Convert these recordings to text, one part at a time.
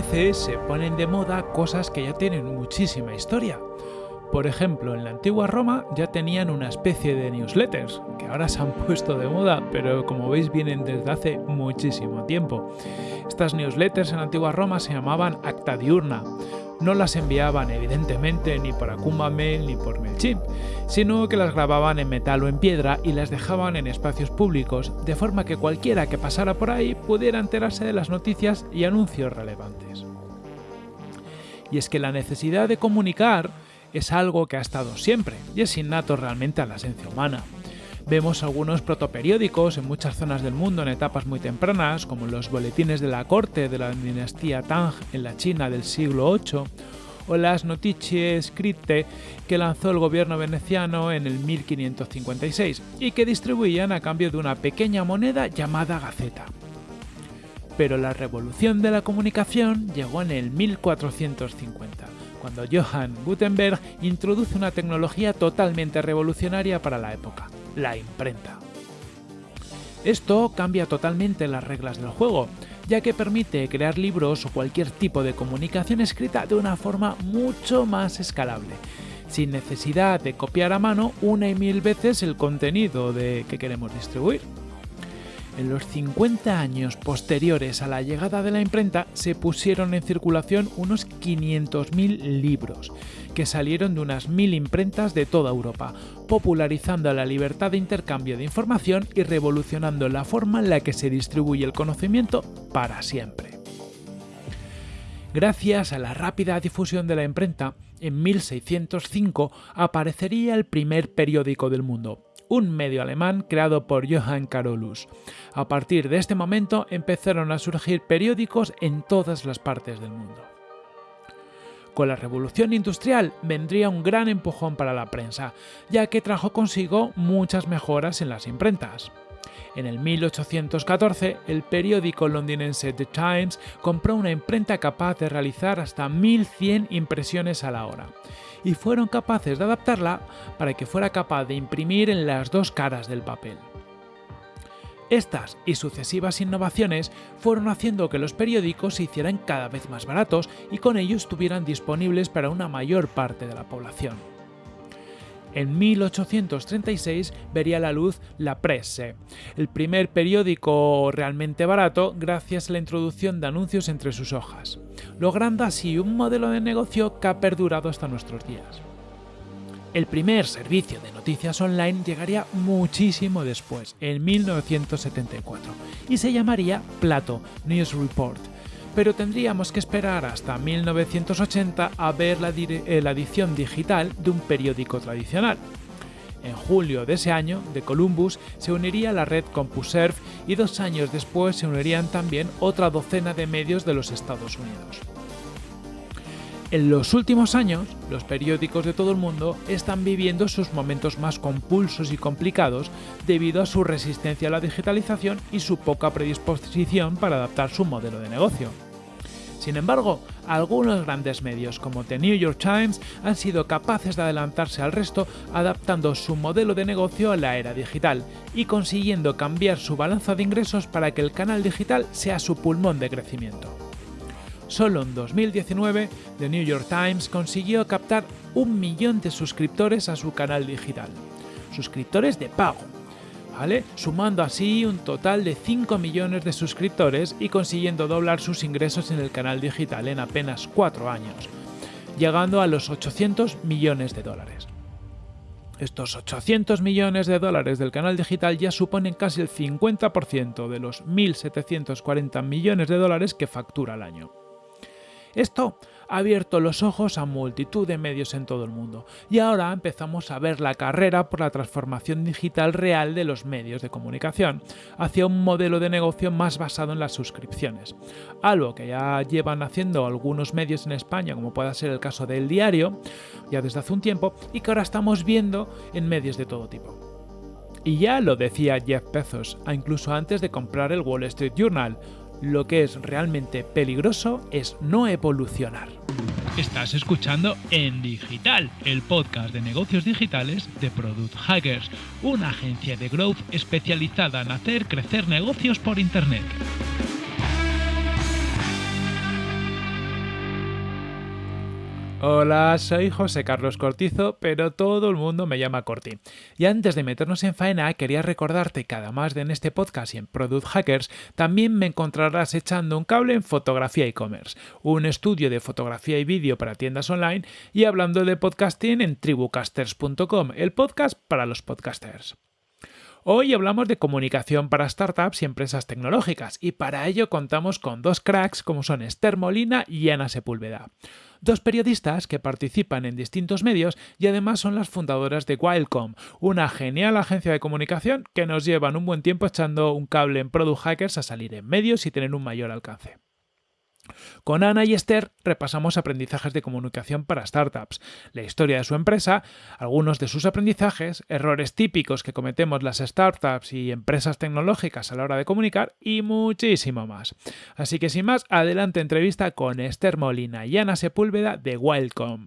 Veces se ponen de moda cosas que ya tienen muchísima historia. Por ejemplo, en la antigua Roma ya tenían una especie de newsletters, que ahora se han puesto de moda, pero como veis vienen desde hace muchísimo tiempo. Estas newsletters en la antigua Roma se llamaban acta diurna. No las enviaban evidentemente ni por Akuma Mail ni por MailChimp, sino que las grababan en metal o en piedra y las dejaban en espacios públicos, de forma que cualquiera que pasara por ahí pudiera enterarse de las noticias y anuncios relevantes. Y es que la necesidad de comunicar es algo que ha estado siempre y es innato realmente a la esencia humana. Vemos algunos protoperiódicos en muchas zonas del mundo en etapas muy tempranas, como los boletines de la corte de la dinastía Tang en la China del siglo VIII, o las Notizie Scritte que lanzó el gobierno veneciano en el 1556 y que distribuían a cambio de una pequeña moneda llamada gaceta. Pero la revolución de la comunicación llegó en el 1450 cuando Johann Gutenberg introduce una tecnología totalmente revolucionaria para la época, la imprenta. Esto cambia totalmente las reglas del juego, ya que permite crear libros o cualquier tipo de comunicación escrita de una forma mucho más escalable, sin necesidad de copiar a mano una y mil veces el contenido de que queremos distribuir. En los 50 años posteriores a la llegada de la imprenta se pusieron en circulación unos 500.000 libros, que salieron de unas 1.000 imprentas de toda Europa, popularizando la libertad de intercambio de información y revolucionando la forma en la que se distribuye el conocimiento para siempre. Gracias a la rápida difusión de la imprenta, en 1605 aparecería el primer periódico del mundo, un medio alemán creado por Johann Carolus. A partir de este momento empezaron a surgir periódicos en todas las partes del mundo. Con la revolución industrial vendría un gran empujón para la prensa, ya que trajo consigo muchas mejoras en las imprentas. En el 1814, el periódico londinense The Times compró una imprenta capaz de realizar hasta 1100 impresiones a la hora, y fueron capaces de adaptarla para que fuera capaz de imprimir en las dos caras del papel. Estas y sucesivas innovaciones fueron haciendo que los periódicos se hicieran cada vez más baratos y con ello estuvieran disponibles para una mayor parte de la población. En 1836 vería la luz La Presse, el primer periódico realmente barato gracias a la introducción de anuncios entre sus hojas, logrando así un modelo de negocio que ha perdurado hasta nuestros días. El primer servicio de noticias online llegaría muchísimo después, en 1974, y se llamaría Plato News Report, pero tendríamos que esperar hasta 1980 a ver la, eh, la, edición digital de un periódico tradicional. En julio de ese año, de Columbus se uniría la red CompuServe y dos años después se unirían también otra docena de medios de los Estados Unidos. En los últimos años, los periódicos de todo el mundo están viviendo sus momentos más compulsos y complicados debido a su resistencia a la digitalización y su poca predisposición para adaptar su modelo de negocio. Sin embargo, algunos grandes medios como The New York Times han sido capaces de adelantarse al resto adaptando su modelo de negocio a la era digital y consiguiendo cambiar su balanza de ingresos para que el canal digital sea su pulmón de crecimiento. Solo en 2019, The New York Times consiguió captar un millón de suscriptores a su canal digital. Suscriptores de pago. Sumando así un total de 5 millones de suscriptores y consiguiendo doblar sus ingresos en el canal digital en apenas 4 años, llegando a los 800 millones de dólares. Estos 800 millones de dólares del canal digital ya suponen casi el 50% de los 1.740 millones de dólares que factura al año. Esto ha abierto los ojos a multitud de medios en todo el mundo y ahora empezamos a ver la carrera por la transformación digital real de los medios de comunicación hacia un modelo de negocio más basado en las suscripciones, algo que ya llevan haciendo algunos medios en España como pueda ser el caso del diario ya desde hace un tiempo y que ahora estamos viendo en medios de todo tipo. Y ya lo decía Jeff Bezos, incluso antes de comprar el Wall Street Journal, lo que es realmente peligroso es no evolucionar. Estás escuchando En Digital, el podcast de negocios digitales de Product Hackers, una agencia de growth especializada en hacer crecer negocios por Internet. Hola, soy José Carlos Cortizo, pero todo el mundo me llama Corti. Y antes de meternos en faena, quería recordarte que además de en este podcast y en Product Hackers, también me encontrarás echando un cable en Fotografía e-commerce, un estudio de fotografía y vídeo para tiendas online, y hablando de podcasting en tribucasters.com, el podcast para los podcasters. Hoy hablamos de comunicación para startups y empresas tecnológicas y para ello contamos con dos cracks como son Esther Molina y Ana Sepúlveda dos periodistas que participan en distintos medios y además son las fundadoras de Wildcom, una genial agencia de comunicación que nos llevan un buen tiempo echando un cable en Product Hackers a salir en medios y tener un mayor alcance. Con Ana y Esther repasamos aprendizajes de comunicación para startups, la historia de su empresa, algunos de sus aprendizajes, errores típicos que cometemos las startups y empresas tecnológicas a la hora de comunicar y muchísimo más. Así que sin más, adelante entrevista con Esther Molina y Ana Sepúlveda de Wildcom.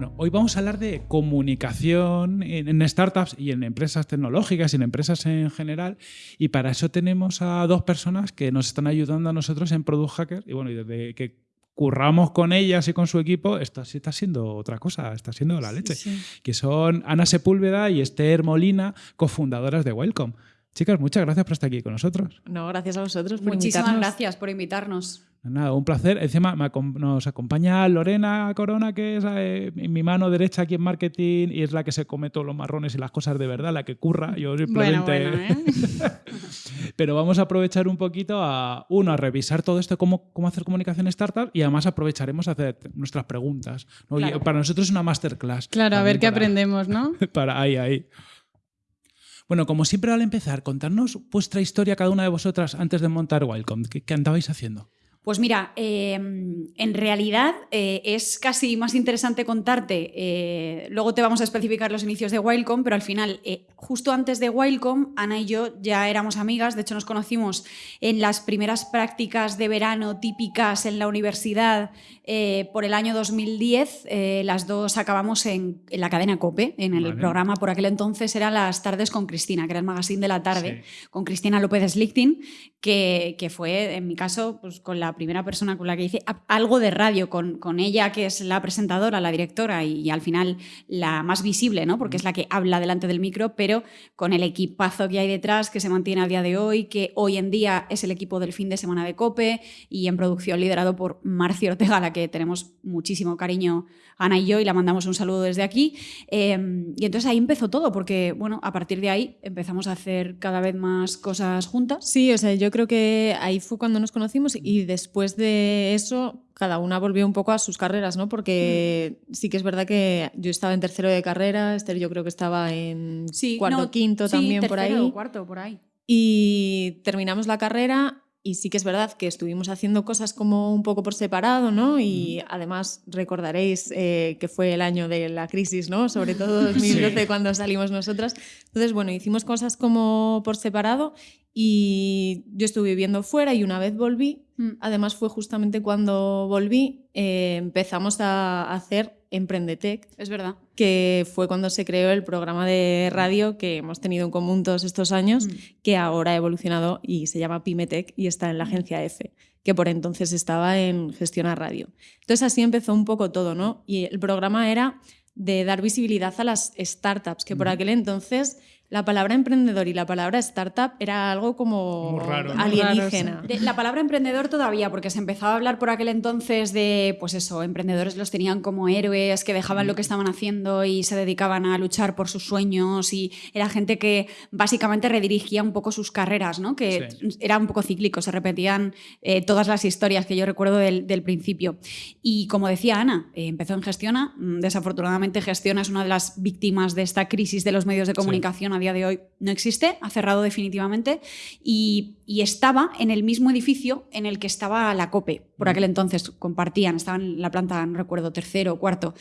Bueno, hoy vamos a hablar de comunicación en, startups y en empresas tecnológicas y en empresas en general. Y para eso tenemos a dos personas que nos están ayudando a nosotros en Product Hacker. Y bueno, y desde que curramos con ellas y con su equipo, esto sí está siendo otra cosa, está siendo la leche. Que son Ana Sepúlveda y Esther Molina, cofundadoras de Welcome. Chicas, muchas gracias por estar aquí con nosotros. No, gracias a vosotros por Muchísimas gracias por invitarnos. Nada, un placer. Encima nos acompaña Lorena Corona, que es eh, mi mano derecha aquí en marketing y es la que se come todos los marrones y las cosas de verdad, la que curra. Yo simplemente. ¿eh? Pero vamos a aprovechar un poquito a, uno, a revisar todo esto, cómo, cómo hacer comunicación startup y además aprovecharemos a hacer nuestras preguntas. Para nosotros es una masterclass. Claro, a ver qué aprendemos, ¿no? Para ahí, ahí. Bueno, como siempre al empezar, contarnos vuestra historia cada una de vosotras antes de montar Wildcom. qué andabais haciendo? Pues mira, em, en realidad eh, es casi más interesante contarte, eh, luego te vamos a especificar los inicios de Wildcom, pero al final, eh, justo antes de Wildcom, Ana y yo ya éramos amigas, de hecho nos conocimos en las primeras prácticas de verano típicas en la universidad por el año 2010, las dos acabamos en, la cadena COPE, en el programa, por aquel entonces eran las tardes con Cristina, que era el magazine de la tarde, con Cristina López Slichting, que, que fue, en mi caso, pues con la primera persona con la que hice algo de radio, con, con ella, que es la presentadora, la directora y, al final la más visible, ¿no? porque es la que habla delante del micro, pero con el equipazo que hay detrás, que se mantiene a día de hoy, que hoy en día es el equipo del fin de semana de COPE y en producción liderado por Marcio Ortega, a la que tenemos muchísimo cariño Ana y yo y la mandamos un saludo desde aquí. Em, y entonces ahí empezó todo, porque bueno, a partir de ahí empezamos a hacer cada vez más cosas juntas. Sí, o sea, yo creo que ahí fue cuando nos conocimos y después de eso cada una volvió un poco a sus carreras, ¿no? Porque mm. sí que es verdad que yo estaba en tercero de carrera, Esther yo creo que estaba en cuarto, quinto también por ahí. cuarto, por ahí. Y terminamos la carrera y sí que es verdad que estuvimos haciendo cosas como un poco por separado, ¿no? Y además recordaréis eh, que fue el año de la crisis, ¿no? Sobre todo 2012 cuando salimos nosotras. Entonces, bueno, hicimos cosas como por separado y yo estuve viviendo fuera y una vez volví, mm. además fue justamente cuando volví, eh, empezamos a hacer Emprendetec. Es verdad. Que fue cuando se creó el programa de radio que hemos tenido en común todos estos años, mm. que ahora ha evolucionado y se llama Pymetech y está en la mm. agencia F, que por entonces estaba en Gestión a Radio. Entonces así empezó un poco todo, ¿no? Y el programa era de dar visibilidad a las startups, que por aquel entonces la palabra emprendedor y la palabra startup era algo como alienígena. la palabra emprendedor todavía, porque se empezaba a hablar por aquel entonces de, pues eso, emprendedores los tenían como héroes que dejaban lo que estaban haciendo y se dedicaban a luchar por sus sueños y era gente que básicamente redirigía un poco sus carreras, ¿no? Que era un poco cíclico, se repetían eh, todas las historias que yo recuerdo del, principio. Y como decía Ana, eh, empezó en Gestiona, mm, desafortunadamente Gestiona es una de las víctimas de esta crisis de los medios de comunicación día de hoy no existe, ha cerrado definitivamente, y, estaba en el mismo edificio en el que estaba la COPE. Por aquel entonces compartían, estaban en la planta, no recuerdo, tercero o cuarto.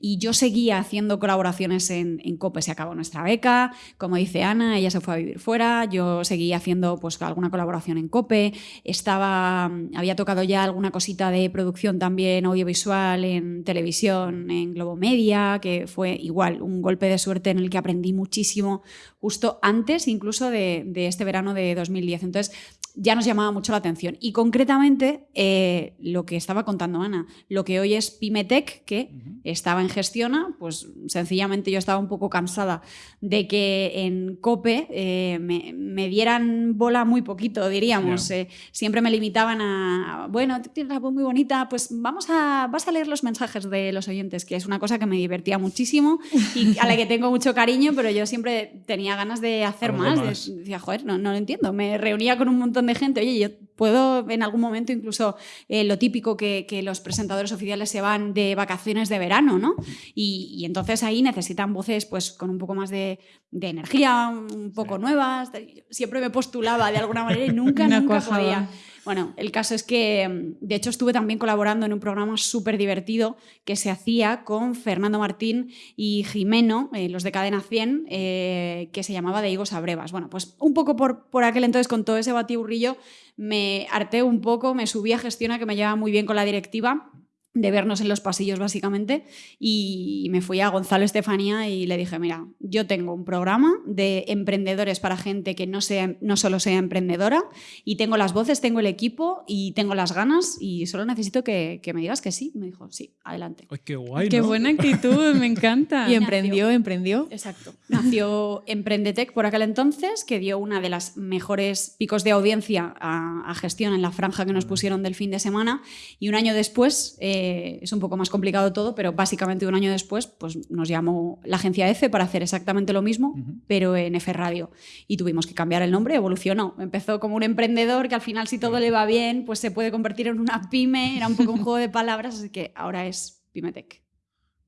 Y yo seguía haciendo colaboraciones en, COPE. Se acabó nuestra beca, como dice Ana, ella se fue a vivir fuera, yo seguía haciendo pues, alguna colaboración en COPE, estaba, había tocado ya alguna cosita de producción también audiovisual en televisión, en Globo Media, que fue igual un golpe de suerte en el que aprendí muchísimo justo antes incluso de, de este verano de 2010. Entonces, ya nos llamaba mucho la atención. Y concretamente, eh, lo que estaba contando Ana, lo que hoy es Pimetec, que estaba en Gestiona, pues sencillamente yo estaba un poco cansada de que en COPE eh, me, dieran bola muy poquito, diríamos. Eh, siempre me limitaban a, bueno, tienes la voz muy bonita, pues vamos a, vas a leer los mensajes de los oyentes, que es una cosa que me divertía muchísimo y a la que tengo mucho cariño, pero yo siempre tenía ganas de hacer más. decía, joder, no, no lo entiendo. Me reunía con un montón de gente, oye, yo puedo en algún momento incluso eh, lo típico que, los presentadores oficiales se van de vacaciones de verano, ¿no? Y, entonces ahí necesitan voces pues con un poco más de, energía, un poco nuevas. Siempre me postulaba de alguna manera y nunca, nunca podía. Bueno, el caso es que, de hecho, estuve también colaborando en un programa súper divertido que se hacía con Fernando Martín y Jimeno, eh, los de Cadena 100, eh, que se llamaba De Higos a Brevas. Bueno, pues un poco por, por aquel entonces, con todo ese batiburrillo, me harté un poco, me subí a gestiona que me llevaba muy bien con la directiva de vernos en los pasillos básicamente y me fui a Gonzalo Estefanía y le dije, mira, yo tengo un programa de emprendedores para gente que no, sea, no solo sea emprendedora y tengo las voces, tengo el equipo y tengo las ganas y solo necesito que, me digas que sí. me dijo, sí, adelante. qué guay. Qué buena actitud, me encanta. y emprendió, emprendió. Exacto. Nació Emprendetec por aquel entonces, que dio una de las mejores picos de audiencia a, gestión en la franja que nos pusieron del fin de semana y un año después... Eh, eh, es un poco más complicado todo, pero básicamente un año después pues, nos llamó la agencia EFE para hacer exactamente lo mismo, pero en F Radio. Y tuvimos que cambiar el nombre, evolucionó. Empezó como un emprendedor que al final si todo le va bien, pues se puede convertir en una pyme, era un poco un juego de palabras, así que ahora es Pymetech.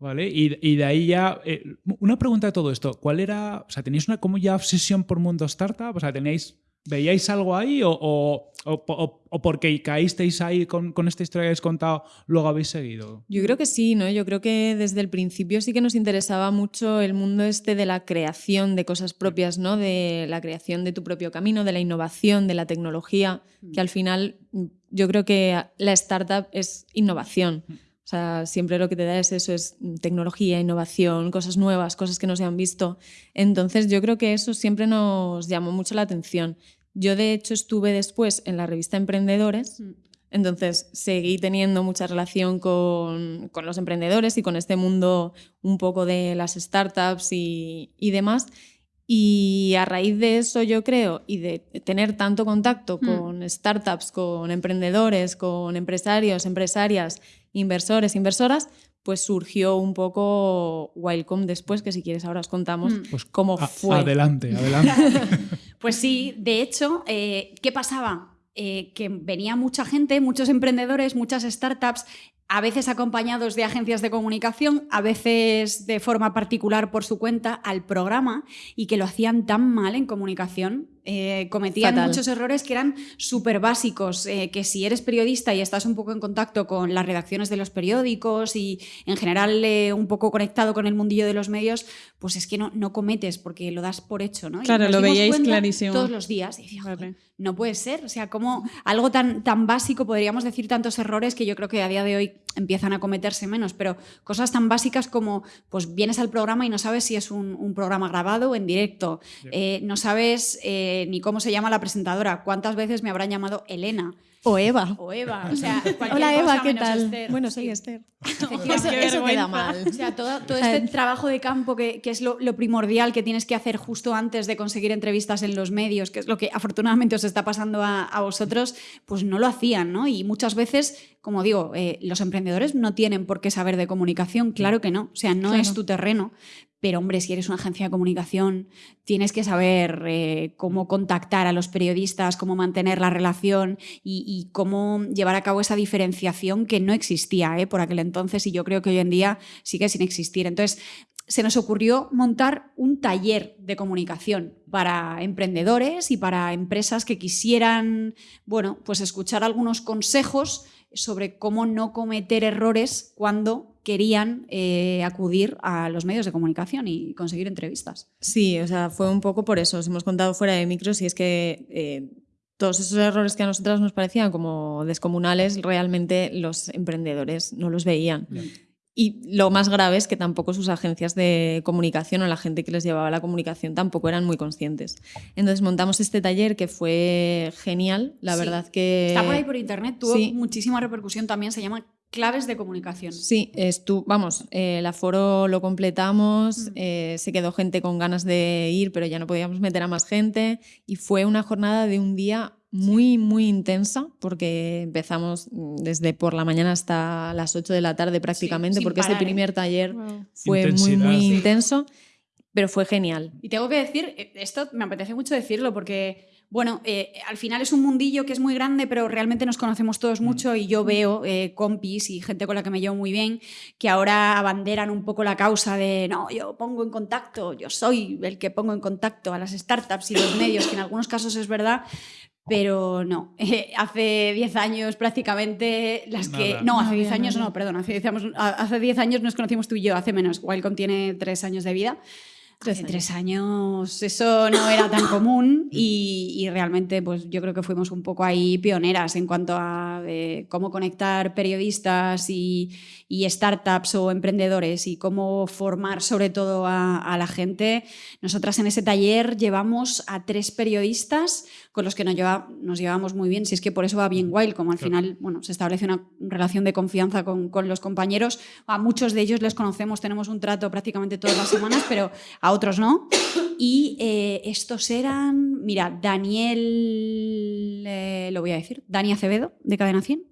Vale, y, de ahí ya, eh, una pregunta de todo esto, ¿cuál era, o sea, tenéis una como ya obsesión por mundo startup? O sea, ¿tenéis ¿Veíais algo ahí o, o, porque caísteis ahí con, esta historia que habéis contado, luego habéis seguido? Yo creo que sí, ¿no? Yo creo que desde el principio sí que nos interesaba mucho el mundo este de la creación de cosas propias, ¿no? De la creación de tu propio camino, de la innovación, de la tecnología, mm. que al final mm, yo creo que la startup es innovación. Mm. O sea, siempre lo que te da es eso, es tecnología, innovación, cosas nuevas, cosas que no se han visto. Entonces yo creo que eso siempre nos llamó mucho la atención. Yo de hecho estuve después en la revista Emprendedores, mm. entonces seguí teniendo mucha relación con, los emprendedores y con este mundo un poco de las startups y, demás. Y a raíz de eso yo creo, y de tener tanto contacto mm. con startups, con emprendedores, con empresarios, empresarias, inversores, inversoras, pues surgió un poco Wildcom después, que si quieres ahora os contamos mm. pues cómo fue. Adelante, adelante. pues sí, de hecho, eh, ¿qué pasaba? Eh, que venía mucha gente, muchos emprendedores, muchas startups, a veces acompañados de agencias de comunicación, a veces de forma particular por su cuenta, al programa y que lo hacían tan mal en comunicación eh, cometían muchos errores que eran súper básicos, eh, que si eres periodista y estás un poco en contacto con las redacciones de los periódicos y en general eh, un poco conectado con el mundillo de los medios, pues es que no, no cometes porque lo das por hecho, ¿no? Claro, lo veíais clarísimo. Todos los días. Y no puede ser, o sea, como algo tan, tan básico, podríamos decir tantos errores que yo creo que a día de hoy empiezan a cometerse menos, pero cosas tan básicas como, pues vienes al programa y no sabes si es un, programa grabado o en directo, no sabes ni cómo se llama la presentadora, cuántas veces me habrán llamado Elena. O Eva. O Eva. O sea, Hola Eva, ¿qué tal? Bueno, soy Esther. eso, queda mal. O sea, todo, este trabajo de campo que, es lo, primordial que tienes que hacer justo antes de conseguir entrevistas en los medios, que es lo que afortunadamente os está pasando a, vosotros, pues no lo hacían, ¿no? Y muchas veces, como digo, eh, los emprendedores no tienen por qué saber de comunicación, claro que no. O sea, no es tu terreno, pero hombre, si eres una agencia de comunicación, tienes que saber eh, cómo contactar a los periodistas, cómo mantener la relación y, cómo llevar a cabo esa diferenciación que no existía eh, por aquel entonces y yo creo que hoy en día sigue sin existir. Entonces, se nos ocurrió montar un taller de comunicación para emprendedores y para empresas que quisieran, bueno, pues escuchar algunos consejos sobre cómo no cometer errores cuando querían eh, acudir a los medios de comunicación y conseguir entrevistas. Sí, o sea, fue un poco por eso. Os hemos contado fuera de micros y es que eh, todos esos errores que a nosotras nos parecían como descomunales, realmente los emprendedores no los veían. Y lo más grave es que tampoco sus agencias de comunicación o la gente que les llevaba la comunicación tampoco eran muy conscientes. Entonces montamos este taller que fue genial, la Sí. verdad que... Está por ahí por internet, tuvo Sí. muchísima repercusión también, se llama Claves de Comunicación. Sí, estu vamos, eh, el aforo lo completamos, Mm. eh, se quedó gente con ganas de ir, pero ya no podíamos meter a más gente y fue una jornada de un día muy, muy intensa porque empezamos mm, desde por la mañana hasta las 8 de la tarde prácticamente porque parar, ese ¿eh? primer taller Wow. fue muy, Intensidad. muy intenso, pero fue genial. Y tengo que decir, eh, esto me apetece mucho decirlo porque, bueno, eh, al final es un mundillo que es muy grande, pero realmente nos conocemos todos mucho y yo veo eh, compis y gente con la que me llevo muy bien que ahora abanderan un poco la causa de, no, yo pongo en contacto, yo soy el que pongo en contacto a las startups y los medios, que en algunos casos es verdad. Pero no, Eh, hace 10 años prácticamente las que... Nada. No, No hace 10 había años no, perdón, hace 10 años, hace 10 años nos conocimos tú y yo, hace menos. Wildcom tiene 3 años de vida. Tres años. tres años eso no era tan común y, y realmente pues yo creo que fuimos un poco ahí pioneras en cuanto a eh, cómo conectar periodistas y, y startups o emprendedores y cómo formar sobre todo a, a la gente. Nosotras en ese taller llevamos a tres periodistas con los que nos, lleva, nos llevamos muy bien, si es que por eso va bien Wild, como al Claro. final bueno, se establece una relación de confianza con, con los compañeros. A muchos de ellos les conocemos, tenemos un trato prácticamente todas las semanas, pero a otros no. Y eh, estos eran, mira, Daniel, eh, lo voy a decir, Dani Acevedo, de Cadena 100,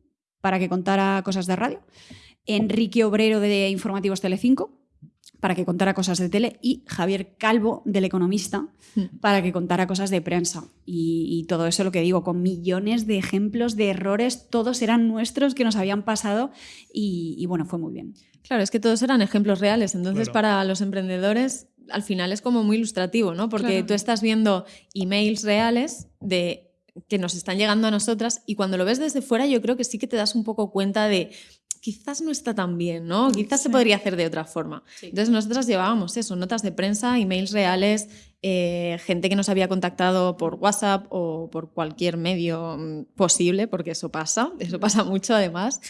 para que contara cosas de radio. Enrique Obrero, de Informativos Telecinco, para que contara cosas de tele. Y Javier Calvo, del Economista, Mm. para que contara cosas de prensa. Y, y todo eso lo que digo, con millones de ejemplos de errores, todos eran nuestros que nos habían pasado. Y, y bueno, fue muy bien. Claro, es que todos eran ejemplos reales. Entonces, Claro. para los emprendedores, al final es como muy ilustrativo, ¿no? Porque Claro. tú estás viendo emails reales de que nos están llegando a nosotras y cuando lo ves desde fuera, yo creo que sí que te das un poco cuenta de quizás no está tan bien, ¿no? Quizás se podría hacer de otra forma. Entonces nosotras llevábamos eso, notas de prensa, emails reales, eh, gente que nos había contactado por WhatsApp o por cualquier medio mm, posible, porque eso pasa, eso pasa mucho además.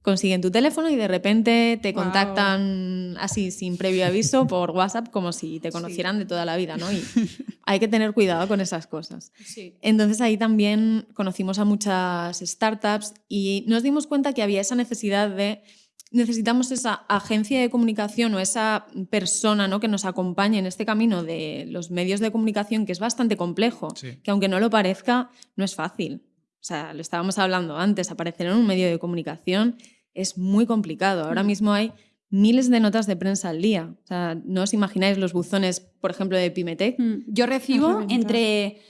Consiguen tu teléfono y de repente te contactan así sin previo aviso por WhatsApp como si te conocieran de toda la vida, ¿no? Y hay que tener cuidado con esas cosas. Entonces ahí también conocimos a muchas startups y nos dimos cuenta que había esa necesidad de necesitamos esa agencia de comunicación o esa persona ¿no? que nos acompañe en este camino de los medios de comunicación que es bastante complejo, Sí. que aunque no lo parezca, no es fácil. O sea, lo estábamos hablando antes, aparecer en un medio de comunicación es muy complicado. Ahora mismo hay miles de notas de prensa al día. O sea, no os imagináis los buzones, por ejemplo, de Pimetec. Mm, Yo recibo entre.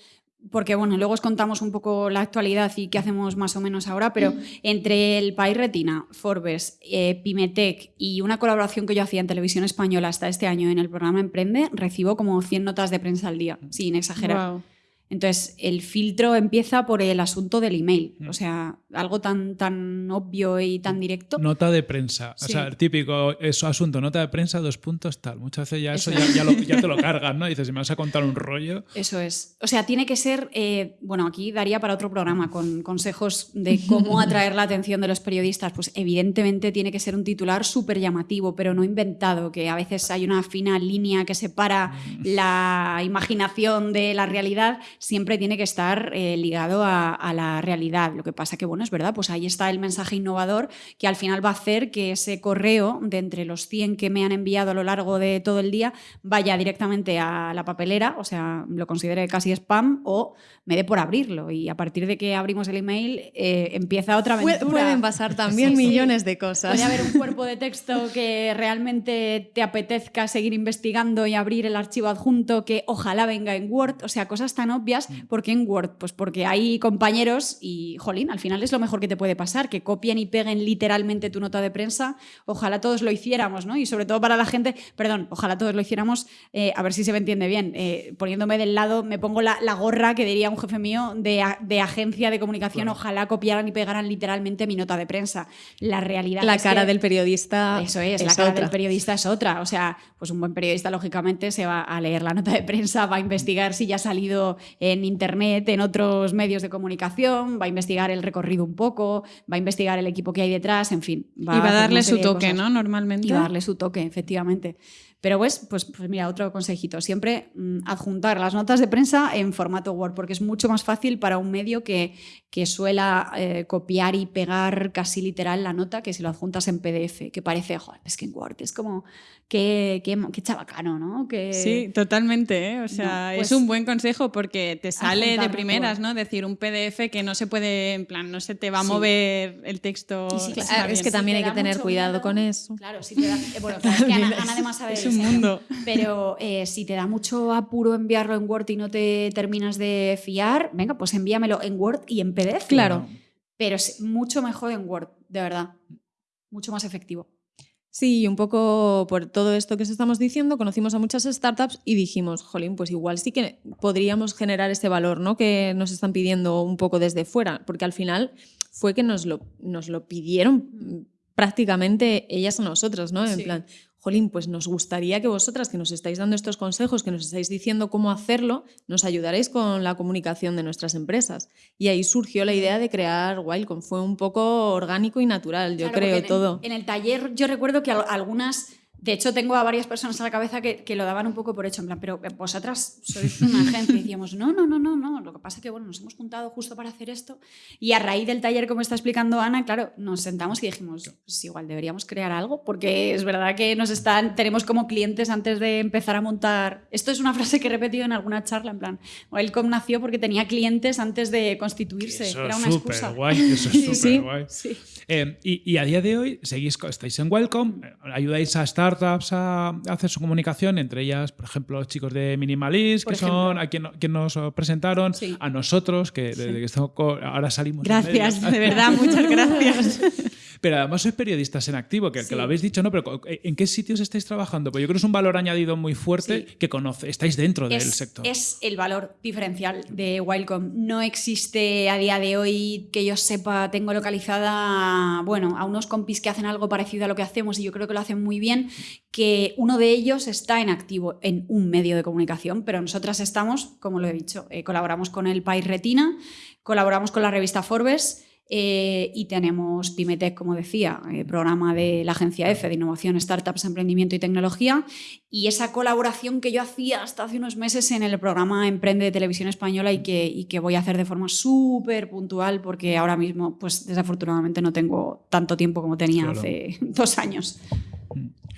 Porque bueno, luego os contamos un poco la actualidad y qué hacemos más o menos ahora, pero entre el País Retina, Forbes, eh, Pimetec y una colaboración que yo hacía en televisión española hasta este año en el programa Emprende, recibo como 100 notas de prensa al día, sin exagerar. Guau. Entonces, el filtro empieza por el asunto del email. Mm. O sea, algo tan, tan obvio y tan directo. Nota de prensa. O sea, el típico eso, asunto, nota de prensa, dos puntos, tal. Muchas veces ya eso, Eso ya, es. ya lo- ya te lo cargas, ¿no? Dices, si me vas a contar un rollo. Eso es. O sea, tiene que ser, eh, bueno, aquí daría para otro programa con consejos de cómo atraer la atención de los periodistas. Pues evidentemente tiene que ser un titular súper llamativo, pero no inventado, que a veces hay una fina línea que separa la imaginación de la realidad, siempre tiene que estar eh, ligado a, a la realidad. Lo que pasa que, bueno, es verdad, pues ahí está el mensaje innovador que al final va a hacer que ese correo de entre los 100 que me han enviado a lo largo de todo el día vaya directamente a la papelera, o sea, lo considere casi spam o me dé por abrirlo. Y a partir de que abrimos el email eh, empieza otra aventura. Pueden pasar también Sí, sí. millones de cosas. Puede haber un cuerpo de texto que realmente te apetezca seguir investigando y abrir el archivo adjunto que ojalá venga en Word, o sea, cosas tan obvias. ¿Por qué en Word? Pues porque hay compañeros y, jolín, al final es lo mejor que te puede pasar, que copien y peguen literalmente tu nota de prensa. Ojalá todos lo hiciéramos, ¿no? Y sobre todo para la gente, perdón, ojalá todos lo hiciéramos, eh, a ver si se me entiende bien, eh, poniéndome del lado, me pongo la, la gorra que diría un jefe mío de, de agencia de comunicación, Claro. ojalá copiaran y pegaran literalmente mi nota de prensa. La realidad la es cara que- del periodista eso es, la cara otra. del periodista es otra. O sea, pues un buen periodista, lógicamente, se va a leer la nota de prensa, va a investigar si ya ha salido en internet, en otros medios de comunicación, va a investigar el recorrido un poco, va a investigar el equipo que hay detrás, en fin. y va a darle su toque, ¿no? Normalmente. Y va a darle su toque, efectivamente. Pero pues, pues, pues mira, otro consejito, siempre mm, adjuntar las notas de prensa en formato Word, porque es mucho más fácil para un medio que, que suela eh, copiar y pegar casi literal la nota que si lo adjuntas en PDF, que parece, joder, es que en Word es como, qué, qué, qué chabacano, ¿no? Que... Sí, totalmente, ¿eh? o sea, pues es un buen consejo porque te sale de primeras, todo. ¿no? Decir un PDF que no se puede, en plan, no se te va a mover el texto. Sí, Claro, es que también hay que tener cuidado miedo, con eso. Claro, si te da, eh, bueno, claro, es que Ana, Ana además sabe Mundo. Pero eh, si te da mucho apuro enviarlo en Word y no te terminas de fiar, venga, pues envíamelo en Word y en PDF. Claro. Pero es mucho mejor en Word, de verdad. Mucho más efectivo. Sí, y un poco por todo esto que os estamos diciendo, conocimos a muchas startups y dijimos, jolín, pues igual sí que podríamos generar este valor, ¿no? Que nos están pidiendo un poco desde fuera, porque al final fue que nos lo, nos lo pidieron mm, prácticamente ellas a nosotros, ¿no? En Sí. plan, jolín, pues nos gustaría que vosotras que nos estáis dando estos consejos, que nos estáis diciendo cómo hacerlo, nos ayudaréis con la comunicación de nuestras empresas. Y ahí surgió la idea de crear Wildcom. Fue un poco orgánico y natural, yo Claro, creo, en- todo. En, el taller yo recuerdo que al- algunas, de hecho tengo a varias personas a la cabeza que, que lo daban un poco por hecho, en plan, pero vosotras sois una agencia. Y decíamos, no, no, no, no, no. Lo que pasa es que bueno, nos hemos juntado justo para hacer esto. Y a raíz del taller, como está explicando Ana, claro, nos sentamos y dijimos, pues igual deberíamos crear algo, porque es verdad que nos están, tenemos como clientes antes de empezar a montar. Esto es una frase que he repetido en alguna charla, en plan, Welcome nació porque tenía clientes antes de constituirse. Eso Era es una súper excusa. guay, eso es súper sí. guay. Sí. Eh, y, y a día de hoy seguís, estáis en Welcome, eh, ayudáis a startups a, hacer su comunicación, entre ellas, por ejemplo, los chicos de Minimalist, Por que son ejemplo. a quien, quien nos presentaron, Sí. a nosotros, que desde que estamos ahora salimos. Gracias, de verdad, muchas gracias. Pero además sois periodistas en activo, que, que lo habéis dicho, ¿no? Pero co- ¿en qué sitios estáis trabajando? Pues yo creo que es un valor añadido muy fuerte Sí. que conoce, estáis dentro del sector. es el valor diferencial de Wildcom. No existe a día de hoy que yo sepa, tengo localizada, bueno, a unos compis que hacen algo parecido a lo que hacemos y yo creo que lo hacen muy bien, que uno de ellos está en activo en un medio de comunicación, pero nosotras estamos, como lo he dicho, eh, colaboramos con el País Retina, colaboramos con la revista Forbes. Eh, y tenemos Pymetech, como decía, eh, programa de la agencia F de Innovación, Startups, Emprendimiento y Tecnología, y esa colaboración que yo hacía hasta hace unos meses en el programa Emprende de Televisión Española y que, y que voy a hacer de forma súper puntual porque ahora mismo, pues desafortunadamente no tengo tanto tiempo como tenía Claro. hace dos años.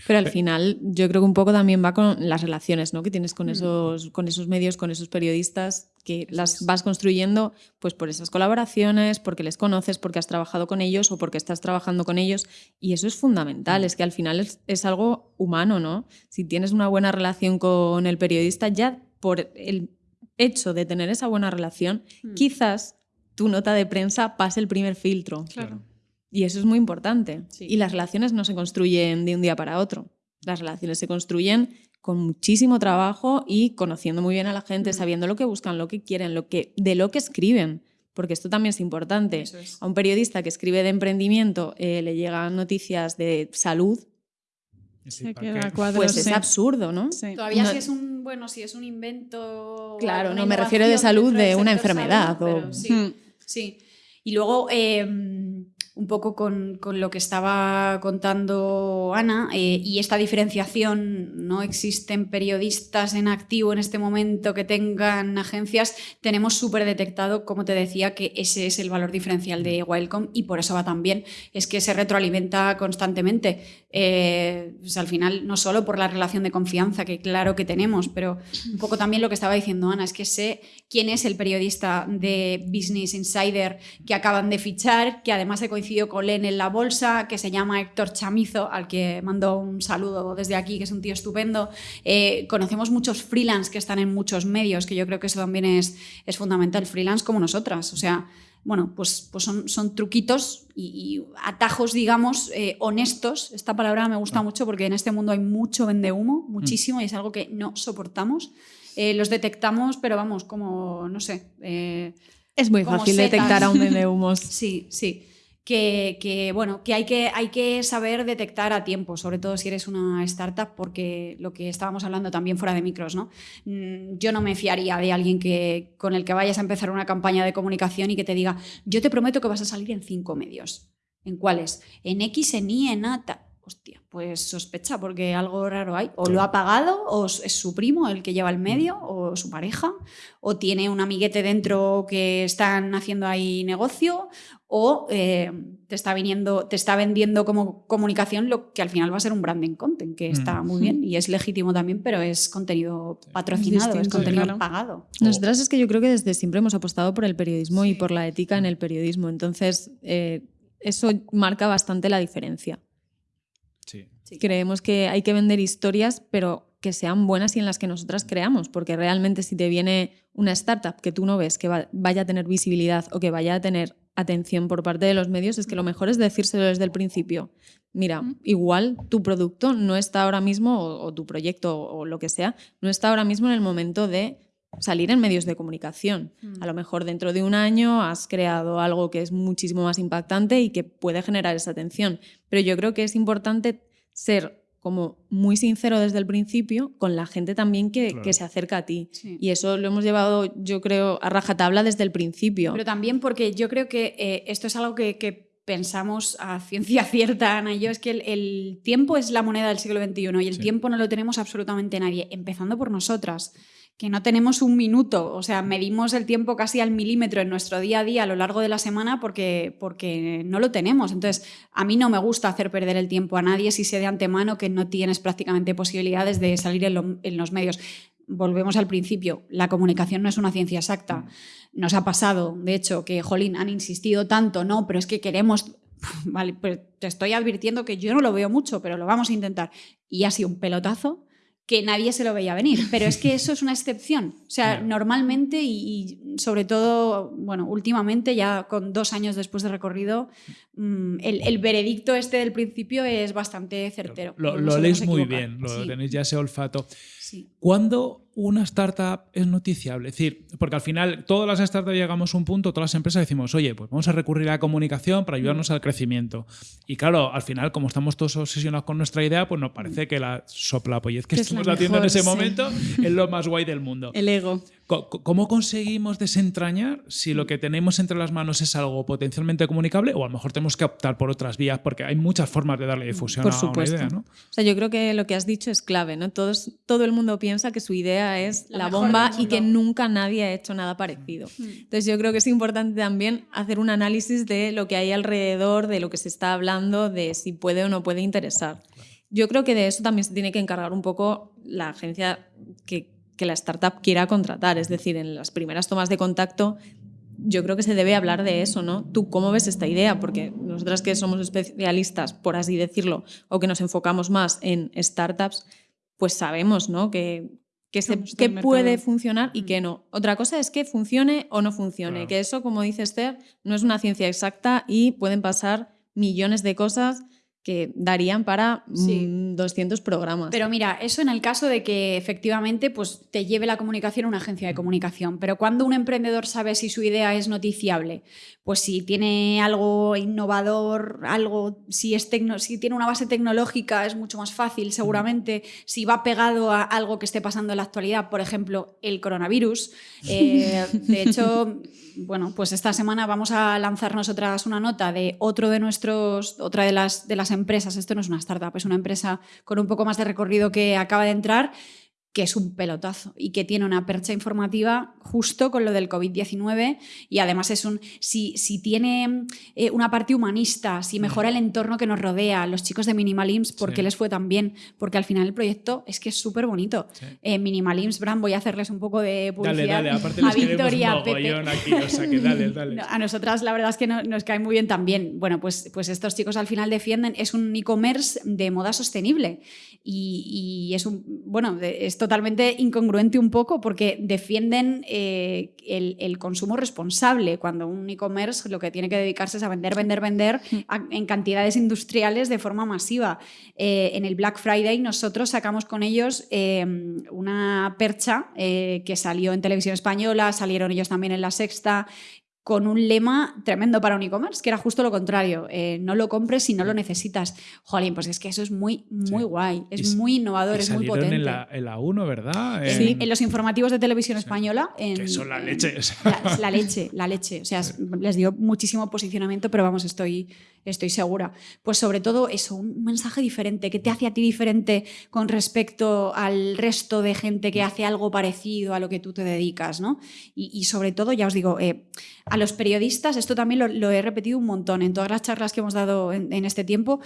Pero al final yo creo que un poco también va con las relaciones ¿no? que tienes con, esos, con esos medios, con esos periodistas, que las vas construyendo pues por esas colaboraciones, porque les conoces, porque has trabajado con ellos o porque estás trabajando con ellos. Y eso es fundamental, es que al final es, es algo humano, ¿no? Si tienes una buena relación con el periodista, ya por el hecho de tener esa buena relación, Mm. quizás tu nota de prensa pase el primer filtro. Claro. Y eso es muy importante. Sí. Y las relaciones no se construyen de un día para otro. Las relaciones se construyen con muchísimo trabajo y conociendo muy bien a la gente, Mm. sabiendo lo que buscan, lo que quieren, lo que, de lo que escriben. Porque esto también es importante. Es. A un periodista que escribe de emprendimiento eh, le llegan noticias de salud, Sí, Se ¿para queda qué? cuadros, pues es sí. absurdo, ¿no? Sí. Todavía No- si es un, bueno, si es un invento... Claro, no me refiero de salud de una enfermedad salud, o- pero sí. Mm. Sí. Y luego, eh, un poco con, con lo que estaba contando Ana, eh, y esta diferenciación, no existen periodistas en activo en este momento que tengan agencias, tenemos súper detectado, como te decía, que ese es el valor diferencial de Wildcom y por eso va tan bien, es que se retroalimenta constantemente. Eh, pues al final, no solo por la relación de confianza, que claro que tenemos, pero un poco también lo que estaba diciendo Ana, es que sé quién es el periodista de Business Insider que acaban de fichar, que además he coincidido con él en la bolsa, que se llama Héctor Chamizo, al que mando un saludo desde aquí, que es un tío estupendo. Eh, conocemos muchos freelance que están en muchos medios, que yo creo que eso también es, es fundamental, freelance como nosotras, o sea bueno, pues, pues son, son truquitos y, y atajos, digamos, eh, honestos. Esta palabra me gusta mucho porque en este mundo hay mucho vendehumo, muchísimo, y es algo que no soportamos. Eh, los detectamos, pero vamos, como, no sé. eh, Es muy fácil setas. detectar a un vendehumos. sí, sí. Que, bueno, que hay, que hay que saber detectar a tiempo, sobre todo si eres una startup, porque lo que estábamos hablando también fuera de micros, ¿no? Mm, yo no me fiaría de alguien que, con el que vayas a empezar una campaña de comunicación y que te diga, yo te prometo que vas a salir en cinco medios. ¿En cuáles? En X, en Y, en A. Hostia, pues sospecha porque algo raro hay. O lo ha pagado, o es su primo el que lleva el medio, o su pareja, o tiene un amiguete dentro que están haciendo ahí negocio, o eh, te, está viniendo, te está vendiendo como comunicación lo que al final va a ser un branding content, que está mm. muy bien y es legítimo también, pero es contenido patrocinado, es, contenido pagado. Nosotras es que yo creo que desde siempre hemos apostado por el periodismo y por la ética en el periodismo, entonces eh, eso marca bastante la diferencia. Sí. Creemos que hay que vender historias, pero que sean buenas y en las que nosotras creamos, porque realmente si te viene una startup que tú no ves que vaya a tener visibilidad o que vaya a tener atención por parte de los medios es que lo mejor es decírselo desde el principio. Mira, igual tu producto no está ahora mismo, o, tu proyecto o, lo que sea, no está ahora mismo en el momento de salir en medios de comunicación. Mm. A lo mejor dentro de un año has creado algo que es muchísimo más impactante y que puede generar esa atención. Pero yo creo que es importante ser como muy sincero desde el principio con la gente también que, se acerca a ti. Y eso lo hemos llevado, yo creo, a rajatabla desde el principio. Pero también porque yo creo que eh, esto es algo que, pensamos a ciencia cierta, Ana y yo, es que el, tiempo es la moneda del siglo XXI y el tiempo no lo tenemos absolutamente nadie, empezando por nosotras que no tenemos un minuto, o sea, medimos el tiempo casi al milímetro en nuestro día a día a lo largo de la semana porque, porque no lo tenemos. Entonces, a mí no me gusta hacer perder el tiempo a nadie si sé de antemano que no tienes prácticamente posibilidades de salir en, los medios. Volvemos al principio, la comunicación no es una ciencia exacta. Nos ha pasado, de hecho, que, jolín, han insistido tanto, no, pero es que queremos Vale, pues te estoy advirtiendo que yo no lo veo mucho, pero lo vamos a intentar. Y ha sido un pelotazo que nadie se lo veía venir. Pero es que eso es una excepción. O sea, normalmente y, sobre todo, bueno, últimamente, ya con dos años después de recorrido, mm, el, veredicto este del principio es bastante certero. Lo, leéis muy bien, lo tenéis ya ese olfato. ¿Cuándo una startup es noticiable? Es decir, porque al final todas las startups llegamos a un punto, todas las empresas decimos, oye, pues vamos a recurrir a la comunicación para ayudarnos al crecimiento. Y claro, al final, como estamos todos obsesionados con nuestra idea, pues nos parece que la soplapollez que, que estamos haciendo en ese momento es lo más guay del mundo. El ego. ¿Cómo conseguimos desentrañar si lo que tenemos entre las manos es algo potencialmente comunicable o a lo mejor tenemos que optar por otras vías? Porque hay muchas formas de darle difusión a una idea, ¿no? O sea, yo creo que lo que has dicho es clave, ¿no? Todos, todo el mundo piensa que su idea es la, bomba y que nunca nadie ha hecho nada parecido. Mm. Entonces yo creo que es importante también hacer un análisis de lo que hay alrededor, de lo que se está hablando, de si puede o no puede interesar. Yo creo que de eso también se tiene que encargar un poco la agencia que, que la startup quiera contratar. Es decir, en las primeras tomas de contacto yo creo que se debe hablar de eso, ¿no? ¿Tú cómo ves esta idea? Porque nosotras que somos especialistas, por así decirlo, o que nos enfocamos más en startups, pues sabemos, ¿no? Que, que, puede funcionar y que no. Otra cosa es que funcione o no funcione, que eso, como dice Esther, no es una ciencia exacta y pueden pasar millones de cosas que darían para 200 mm, programas. Pero mira, eso en el caso de que efectivamente pues, te lleve la comunicación a una agencia de comunicación. Pero cuando un emprendedor sabe si su idea es noticiable, pues si tiene algo innovador, algo, si, es si tiene una base tecnológica es mucho más fácil seguramente, si va pegado a algo que esté pasando en la actualidad, por ejemplo, el coronavirus. Eh, de hecho, bueno, pues esta semana vamos a lanzar nosotras una nota de otro de nuestros, otra de las, de las empresas, esto no es una startup, es una empresa con un poco más de recorrido que acaba de entrar, que es un pelotazo y que tiene una percha informativa justo con lo del COVID-19 y además es un, si, si tiene eh, una parte humanista, si mejora el entorno que nos rodea, los chicos de Minimalims, ¿por qué les fue tan bien? Porque al final el proyecto es que es súper bonito. Eh, Minimalims, Bram, voy a hacerles un poco de publicidad dale, dale. Aparte a Victoria, Pepe. Aquí, o sea, que dale, dale. a nosotras la verdad es que nos cae muy bien también. Bueno, pues, pues estos chicos al final defienden, es un e-commerce de moda sostenible y, y es un, bueno, esto totalmente incongruente un poco porque defienden eh, el, consumo responsable, cuando un e-commerce lo que tiene que dedicarse es a vender, vender, vender mm. en cantidades industriales de forma masiva. Eh, en el Black Friday nosotros sacamos con ellos em, una percha eh, que salió en televisión española, salieron ellos también en La Sexta, con un lema tremendo para un e-commerce, que era justo lo contrario. eh, no lo compres si no lo necesitas. Jolín, pues es que eso es muy, muy Sí. guay. Y Es s- muy innovador, Y es muy potente. En la, en la 1, ¿verdad? Sí, En- en los informativos de televisión española. En, Que son la en- leche. La, la leche, la leche. O sea, es- les dio muchísimo posicionamiento, pero vamos, estoy, estoy segura. Pues sobre todo eso, un mensaje diferente, que te hace a ti diferente con respecto al resto de gente que hace algo parecido a lo que tú te dedicas, ¿no? Y, y sobre todo, ya os digo, eh, a los periodistas, esto también lo, lo he repetido un montón en todas las charlas que hemos dado en, en este tiempo,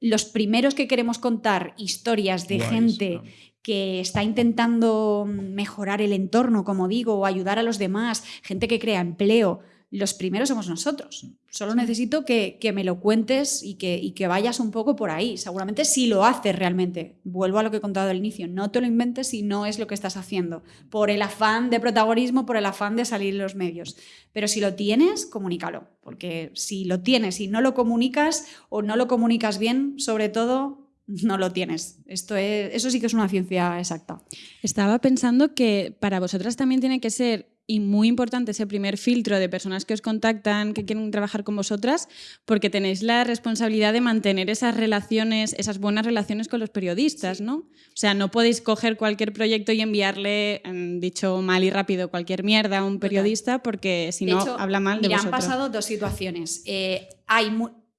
los primeros que queremos contar historias de gente ¿no? que está intentando mejorar el entorno, como digo, o ayudar a los demás, gente que crea empleo, los primeros somos nosotros. Solo necesito que, me lo cuentes y que, y que vayas un poco por ahí. Seguramente si lo haces realmente. Vuelvo a lo que he contado al inicio. No te lo inventes si no es lo que estás haciendo. Por el afán de protagonismo, por el afán de salir en los medios. Pero si lo tienes, comunícalo. Porque si lo tienes y no lo comunicas o no lo comunicas bien, sobre todo, no lo tienes. Esto es, eso sí que es una ciencia exacta. Estaba pensando que para vosotras también tiene que ser y muy importante ese primer filtro de personas que os contactan, que quieren trabajar con vosotras, porque tenéis la responsabilidad de mantener esas relaciones, esas buenas relaciones con los periodistas, ¿no? O sea, no podéis coger cualquier proyecto y enviarle, mm, dicho mal y rápido, cualquier mierda a un periodista, porque si De no, hecho, habla mal de mira, han pasado dos situaciones. Eh, hay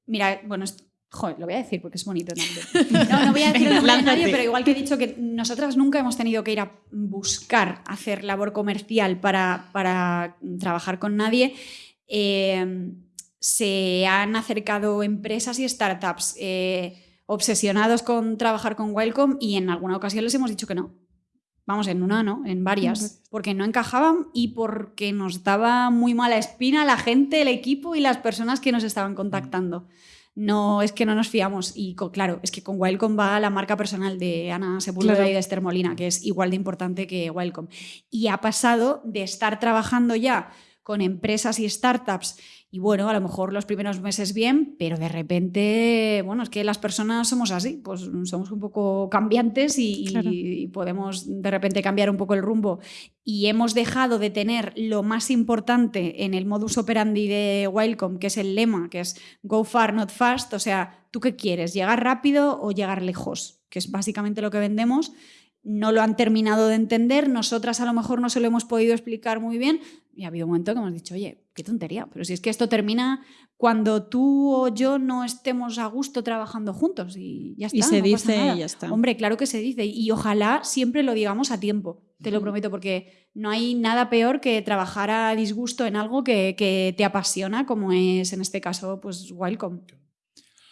mira, bueno, joder, lo voy a decir porque es bonito también. No, no voy a decir el nombre de nadie, pero igual que he dicho que nosotras nunca hemos tenido que ir a buscar hacer labor comercial para, para trabajar con nadie. eh, se han acercado empresas y startups eh, obsesionados con trabajar con Welcome y en alguna ocasión les hemos dicho que no. Vamos, en una no, en varias. Porque no encajaban y porque nos daba muy mala espina la gente, el equipo y las personas que nos estaban contactando. No, es que no nos fiamos. Y claro, es que con Welcome va la marca personal de Ana Sepúlveda Claro. y de Esther Molina, que es igual de importante que Welcome. Y ha pasado de estar trabajando ya con empresas y startups y bueno, a lo mejor los primeros meses bien, pero de repente, bueno, es que las personas somos así, pues somos un poco cambiantes y, y- Claro. y podemos de repente cambiar un poco el rumbo. Y hemos dejado de tener lo más importante en el modus operandi de Wildcom, que es el lema, que es go far, not fast. O sea, ¿tú qué quieres? ¿Llegar rápido o llegar lejos? Que es básicamente lo que vendemos. No lo han terminado de entender, nosotras a lo mejor no se lo hemos podido explicar muy bien y ha habido un momento que hemos dicho, oye, qué tontería, pero si es que esto termina cuando tú o yo no estemos a gusto trabajando juntos y ya está. Y se no pasa dice nada. y ya está. Hombre, claro que se dice y ojalá siempre lo digamos a tiempo, te lo prometo, porque no hay nada peor que trabajar a disgusto en algo que, que te apasiona, como es en este caso, pues Wildcom.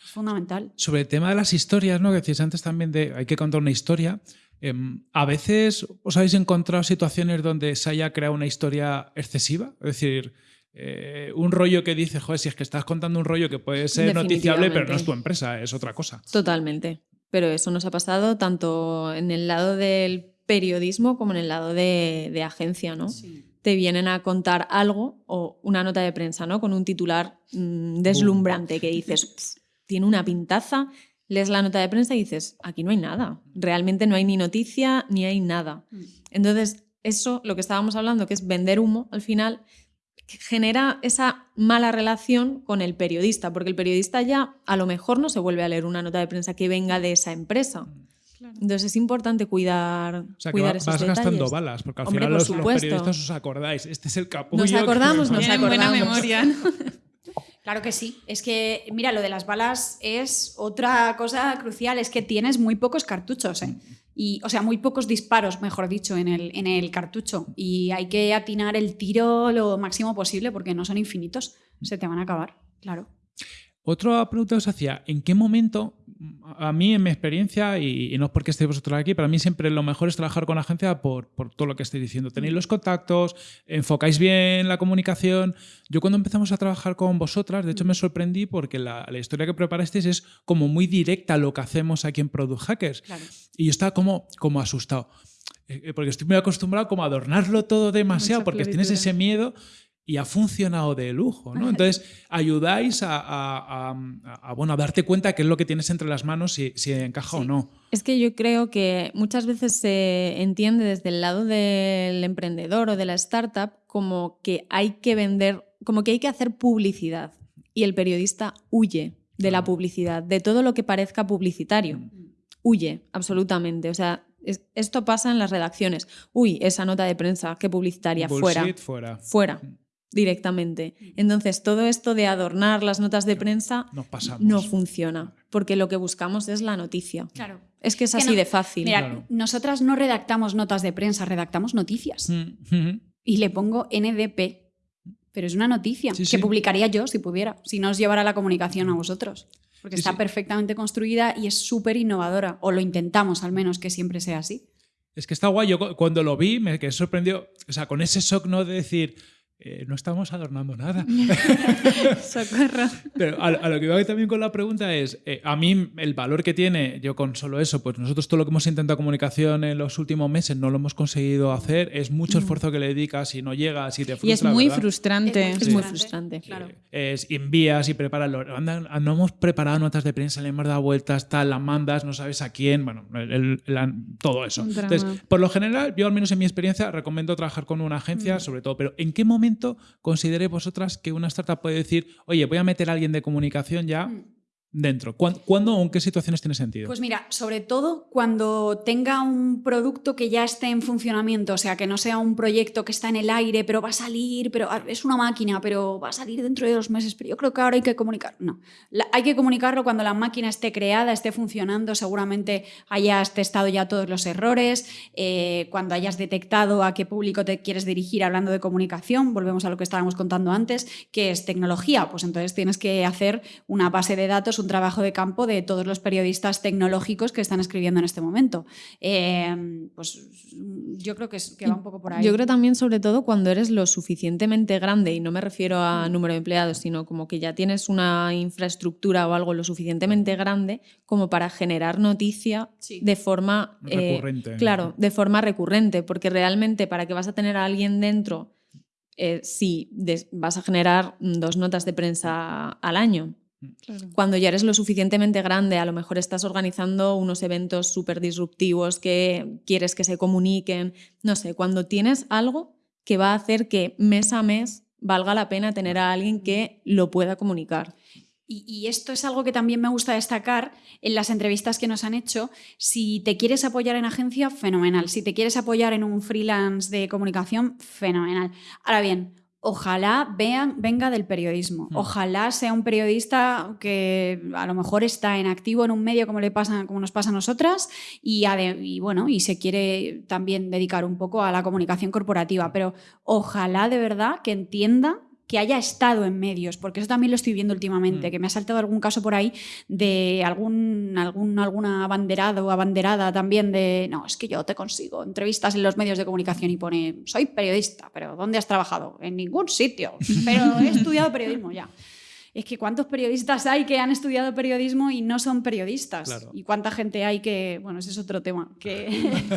Es fundamental. Sobre el tema de las historias, ¿no? Que decías antes también de hay que contar una historia. Em, a veces os habéis encontrado situaciones donde se haya creado una historia excesiva. Es decir, eh, un rollo que dice, joder, si es que estás contando un rollo que puede ser noticiable, pero no es tu empresa, es otra cosa. Totalmente. Pero eso nos ha pasado tanto en el lado del periodismo como en el lado de, de agencia, ¿no? Te vienen a contar algo o una nota de prensa, ¿no? Con un titular mm, deslumbrante que dices, "Pf, tiene una pintaza, lees la nota de prensa y dices, aquí no hay nada. Realmente no hay ni noticia ni hay nada. Mm. Entonces, eso, lo que estábamos hablando, que es vender humo, al final genera esa mala relación con el periodista, porque el periodista ya a lo mejor no se vuelve a leer una nota de prensa que venga de esa empresa. Entonces es importante cuidar, O sea, que cuidar va- esos vas detalles. gastando balas, porque al Hombre, final por los, los supuesto. periodistas os acordáis. Este es el capullo. Nos que- acordamos, nos Tienen buena acordamos. memoria. ¿no? Claro que sí. Es que, mira, lo de las balas es otra cosa crucial. Es que tienes muy pocos cartuchos, ¿eh? Y, o sea, muy pocos disparos, mejor dicho, en el, en el cartucho. Y hay que atinar el tiro lo máximo posible porque no son infinitos. Se te van a acabar, claro. Otra pregunta os hacía, ¿en qué momento, a mí en mi experiencia, y, y no es porque estéis vosotros aquí, para mí siempre lo mejor es trabajar con la agencia por, por todo lo que estáis diciendo. Tenéis los contactos, enfocáis bien la comunicación. Yo cuando empezamos a trabajar con vosotras, de hecho me sorprendí porque la, la historia que preparasteis es como muy directa a lo que hacemos aquí en Product Hackers. Claro. Y yo estaba como, como asustado. Eh, eh, Porque estoy muy acostumbrado como a adornarlo todo demasiado, Mucha porque tienes ese miedo y ha funcionado de lujo, ¿no? Entonces, ayudáis a, a- a- a, bueno, a darte cuenta qué es lo que tienes entre las manos, si, si encaja o no. Es que yo creo que muchas veces se entiende desde el lado del emprendedor o de la startup como que hay que vender como que hay que hacer publicidad y el periodista huye de la publicidad, de todo lo que parezca publicitario. Huye, absolutamente. O sea, es- esto pasa en las redacciones. Uy, esa nota de prensa, qué publicitaria, fuera. Fuera. Fuera, directamente. Entonces, todo esto de adornar las notas de prensa pasamos. no funciona, porque lo que buscamos es la noticia. Claro. Es que es Que así no- de fácil. Mira, Claro. nosotras no redactamos notas de prensa, redactamos noticias. Mm, mm. Y le pongo NDP. Pero es una noticia Sí, que sí. publicaría yo si pudiera, si no os llevara la comunicación a vosotros. Porque Sí, está sí. perfectamente construida y es súper innovadora. O lo intentamos al menos que siempre sea así. Es que está guay. Yo cu- cuando lo vi me quedé sorprendido. O sea, con ese shock no de decir, eh, no estamos adornando nada. Socorro. Pero a, a lo que iba también con la pregunta es, eh, a mí el valor que tiene, yo con solo eso, pues nosotros todo lo que hemos intentado comunicación en los últimos meses no lo hemos conseguido hacer, es mucho esfuerzo que le dedicas y no llegas y te frustra. Y es muy ¿verdad? frustrante. Es muy frustrante. Claro. Es, y envías y preparas. lo- anda, no hemos preparado notas de prensa, le hemos dado vueltas, tal, las mandas, no sabes a quién, bueno, el- el- la- todo eso. Entonces, por lo general, yo al menos en mi experiencia recomiendo trabajar con una agencia, Mm. sobre todo, pero ¿en qué momento consideréis vosotras que una startup puede decir, oye, voy a meter a alguien de comunicación ya Mm. Dentro? ¿Cuándo, ¿Cuándo o en qué situaciones tiene sentido? Pues mira, sobre todo cuando tenga un producto que ya esté en funcionamiento, o sea, que no sea un proyecto que está en el aire, pero va a salir, pero ah, es una máquina, pero va a salir dentro de dos meses, pero yo creo que ahora hay que comunicar. No, hay que comunicarlo cuando la máquina esté creada, esté funcionando, seguramente hayas testado ya todos los errores, eh, cuando hayas detectado a qué público te quieres dirigir hablando de comunicación, volvemos a lo que estábamos contando antes, que es tecnología, pues entonces tienes que hacer una base de datos, un trabajo de campo de todos los periodistas tecnológicos que están escribiendo en este momento. Eh, pues yo creo que, es- que va un poco por ahí. Yo creo también, sobre todo, cuando eres lo suficientemente grande, y no me refiero a número de empleados, sino como que ya tienes una infraestructura o algo lo suficientemente grande como para generar noticia Sí. de forma eh, Recurrente. claro, de forma recurrente, porque realmente para que vas a tener a alguien dentro, eh, si des- vas a generar mm, dos notas de prensa al año. Cuando ya eres lo suficientemente grande, a lo mejor estás organizando unos eventos súper disruptivos que quieres que se comuniquen, no sé, cuando tienes algo que va a hacer que mes a mes valga la pena tener a alguien que lo pueda comunicar. Y, y esto es algo que también me gusta destacar en las entrevistas que nos han hecho. Si te quieres apoyar en agencia, fenomenal. Si te quieres apoyar en un freelance de comunicación, fenomenal. Ahora bien, ojalá vean, venga del periodismo. Mm. Ojalá sea un periodista que a lo mejor está en activo en un medio como, le pasa, como nos pasa a nosotras y, bueno, y se quiere también dedicar un poco a la comunicación corporativa. Pero ojalá de verdad que entienda que haya estado en medios, porque eso también lo estoy viendo últimamente, Mm. que me ha saltado algún caso por ahí de algún, algún alguna abanderado o abanderada también de, no, es que yo te consigo entrevistas en los medios de comunicación y pone, soy periodista, pero ¿dónde has trabajado? En ningún sitio, pero he estudiado periodismo ya. Es que cuántos periodistas hay que han estudiado periodismo y no son periodistas. Claro. Y cuánta gente hay que, bueno, ese es otro tema, que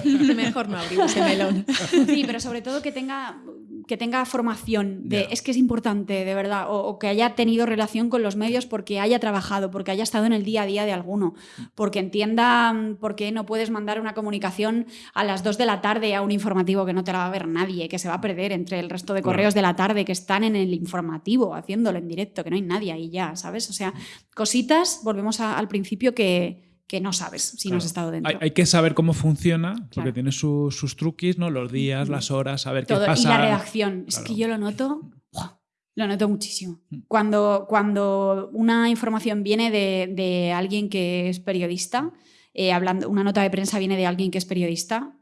Mejor no abrir ese melón. Sí, pero sobre todo que tenga, que tenga formación. De. Es que es importante, de verdad. O, o que haya tenido relación con los medios porque haya trabajado, porque haya estado en el día a día de alguno, porque entienda mm, por qué no puedes mandar una comunicación a las 2 de la tarde a un informativo que no te la va a ver nadie, que se va a perder entre el resto de correos de la tarde que están en el informativo, haciéndolo en directo, que no hay nadie ahí ya, ¿sabes? O sea, cositas, volvemos a- al principio que, que no sabes si no has estado dentro. Hay, hay que saber cómo funciona, porque Claro. tiene su- sus truquis, ¿no? Los días, las horas, saber Todo. qué pasa. Y la redacción. Es que yo lo noto. ¡buah! Lo noto muchísimo. Mm. Cuando, cuando una información viene de, de alguien que es periodista, eh, hablando, una nota de prensa viene de alguien que es periodista,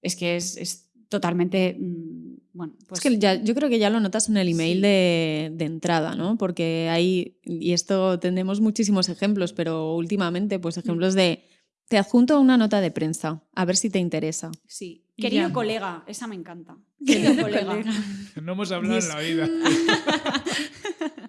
es que es, es totalmente. mm, bueno, pues. es que ya, yo creo que ya lo notas en el email Sí. de, de entrada, ¿no? Porque hay, y esto tenemos muchísimos ejemplos, pero últimamente, pues ejemplos de, te adjunto una nota de prensa, a ver si te interesa. sí. Querido ya. colega, esa me encanta. Querido colega. No hemos hablado en la vida.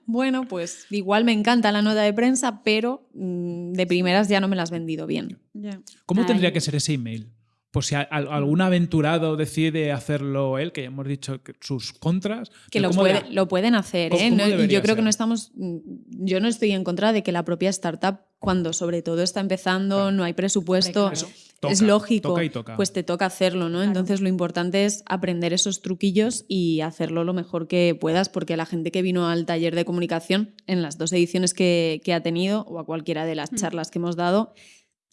Bueno, pues igual me encanta la nota de prensa, pero mm, de primeras ya no me la has vendido bien. Ya. ¿Cómo Ay. tendría que ser ese email? Pues si a- al- algún aventurado decide hacerlo él, que ya hemos dicho que sus contras. Que lo, ¿cómo puede- de- lo pueden hacer, ¿Cómo- ¿eh? No- yo creo que ser? no estamos. mm, Yo no estoy en contra de que la propia startup, cuando sobre todo está empezando, Claro. no hay presupuesto, claro. es Toca, lógico, toca y toca. pues te toca hacerlo, ¿no? Entonces lo importante es aprender esos truquillos y hacerlo lo mejor que puedas, porque la gente que vino al taller de comunicación en las dos ediciones que, que ha tenido o a cualquiera de las Mm. charlas que hemos dado,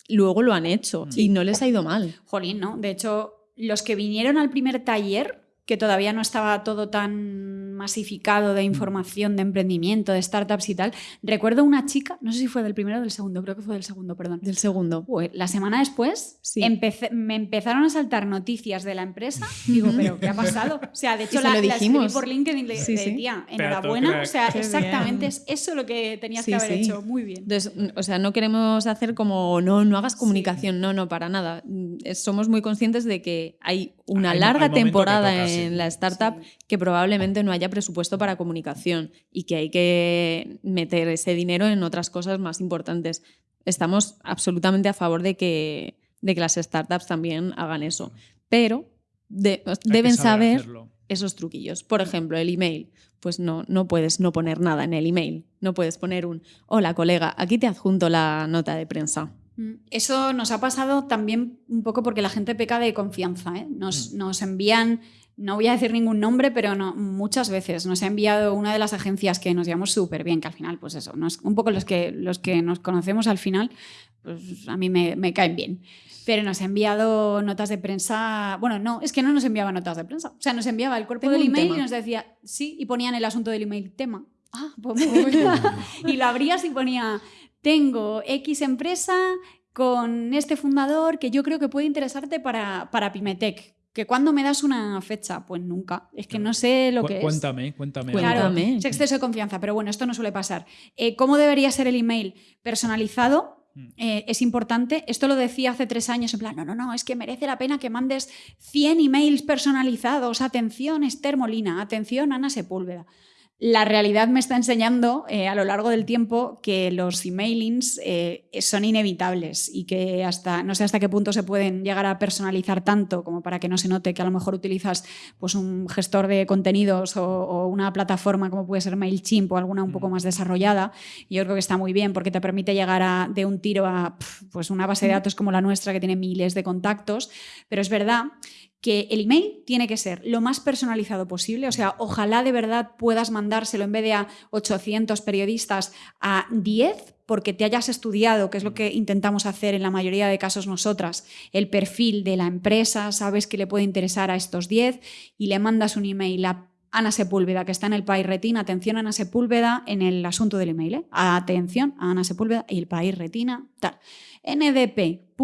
luego lo han hecho y no les ha ido mal. Jolín, ¿no? De hecho, los que vinieron al primer taller, que todavía no estaba todo tan masificado de información, de emprendimiento, de startups y tal, recuerdo una chica, no sé si fue del primero o del segundo, creo que fue del segundo, perdón. Del segundo. Pues, la semana después Sí. empecé- me empezaron a saltar noticias de la empresa. Digo, ¿pero qué ha pasado? O sea, de hecho, la, lo la escribí dijimos. por LinkedIn le Sí, tía, enhorabuena. O sea, Qué exactamente bien. es eso lo que tenías Sí, que haber sí. hecho. Muy bien. Entonces, mm, o sea, no queremos hacer como, no, no hagas comunicación, no, no, para nada. Mm, Somos muy conscientes de que hay una Hay mo- hay larga temporada toca, sí. en la startup que probablemente no haya presupuesto para comunicación y que hay que meter ese dinero en otras cosas más importantes. Estamos absolutamente a favor de que, de que las startups también hagan eso, pero de- deben saber hacerlo. esos truquillos. Por ejemplo, el email. Pues no, no puedes no poner nada en el email. No puedes poner un, hola colega, aquí te adjunto la nota de prensa. Mm, Eso nos ha pasado también un poco porque la gente peca de confianza. ¿eh? Nos, nos envían, no voy a decir ningún nombre, pero no, muchas veces nos ha enviado una de las agencias que nos llevamos súper bien, que al final, pues eso, nos- un poco los que, los que nos conocemos al final, pues a mí me, me caen bien. Pero nos ha enviado notas de prensa. Bueno, no, es que no nos enviaba notas de prensa. O sea, nos enviaba el cuerpo Tengo del email tema. y nos decía, sí, y ponían el asunto del email tema. Ah, pues muy bien. y lo abrías y ponía, tengo X empresa con este fundador que yo creo que puede interesarte para, para Pimetec. ¿Que cuándo me das una fecha? Pues nunca. Es que no sé lo Cu- que es. Cuéntame, cuéntame. Cuéntame. Claro, Cuéntame. es exceso de confianza, pero bueno, esto no suele pasar. Eh, ¿Cómo debería ser el email? Personalizado. Mm. eh, es importante. Esto lo decía hace tres años, en plan, no, no, no, es que merece la pena que mandes 100 emails personalizados. Atención, Esther Molina. Atención, Ana Sepúlveda. La realidad me está enseñando eh, a lo largo del tiempo que los emailings eh, son inevitables y que hasta no sé hasta qué punto se pueden llegar a personalizar tanto como para que no se note que a lo mejor utilizas pues, un gestor de contenidos o, o una plataforma como puede ser MailChimp o alguna un poco más desarrollada. Y yo creo que está muy bien porque te permite llegar a, de un tiro a pues una base de datos como la nuestra que tiene miles de contactos. Pero es verdad que el email tiene que ser lo más personalizado posible, o sea, ojalá de verdad puedas mandárselo en vez de a 800 periodistas a 10 porque te hayas estudiado, que es lo que intentamos hacer en la mayoría de casos nosotras, el perfil de la empresa, sabes que le puede interesar a estos 10 y le mandas un email a Ana Sepúlveda, que está en el país retina, atención Ana Sepúlveda en el asunto del email, ¿eh? atención a Ana Sepúlveda y el país retina, tal. NDP,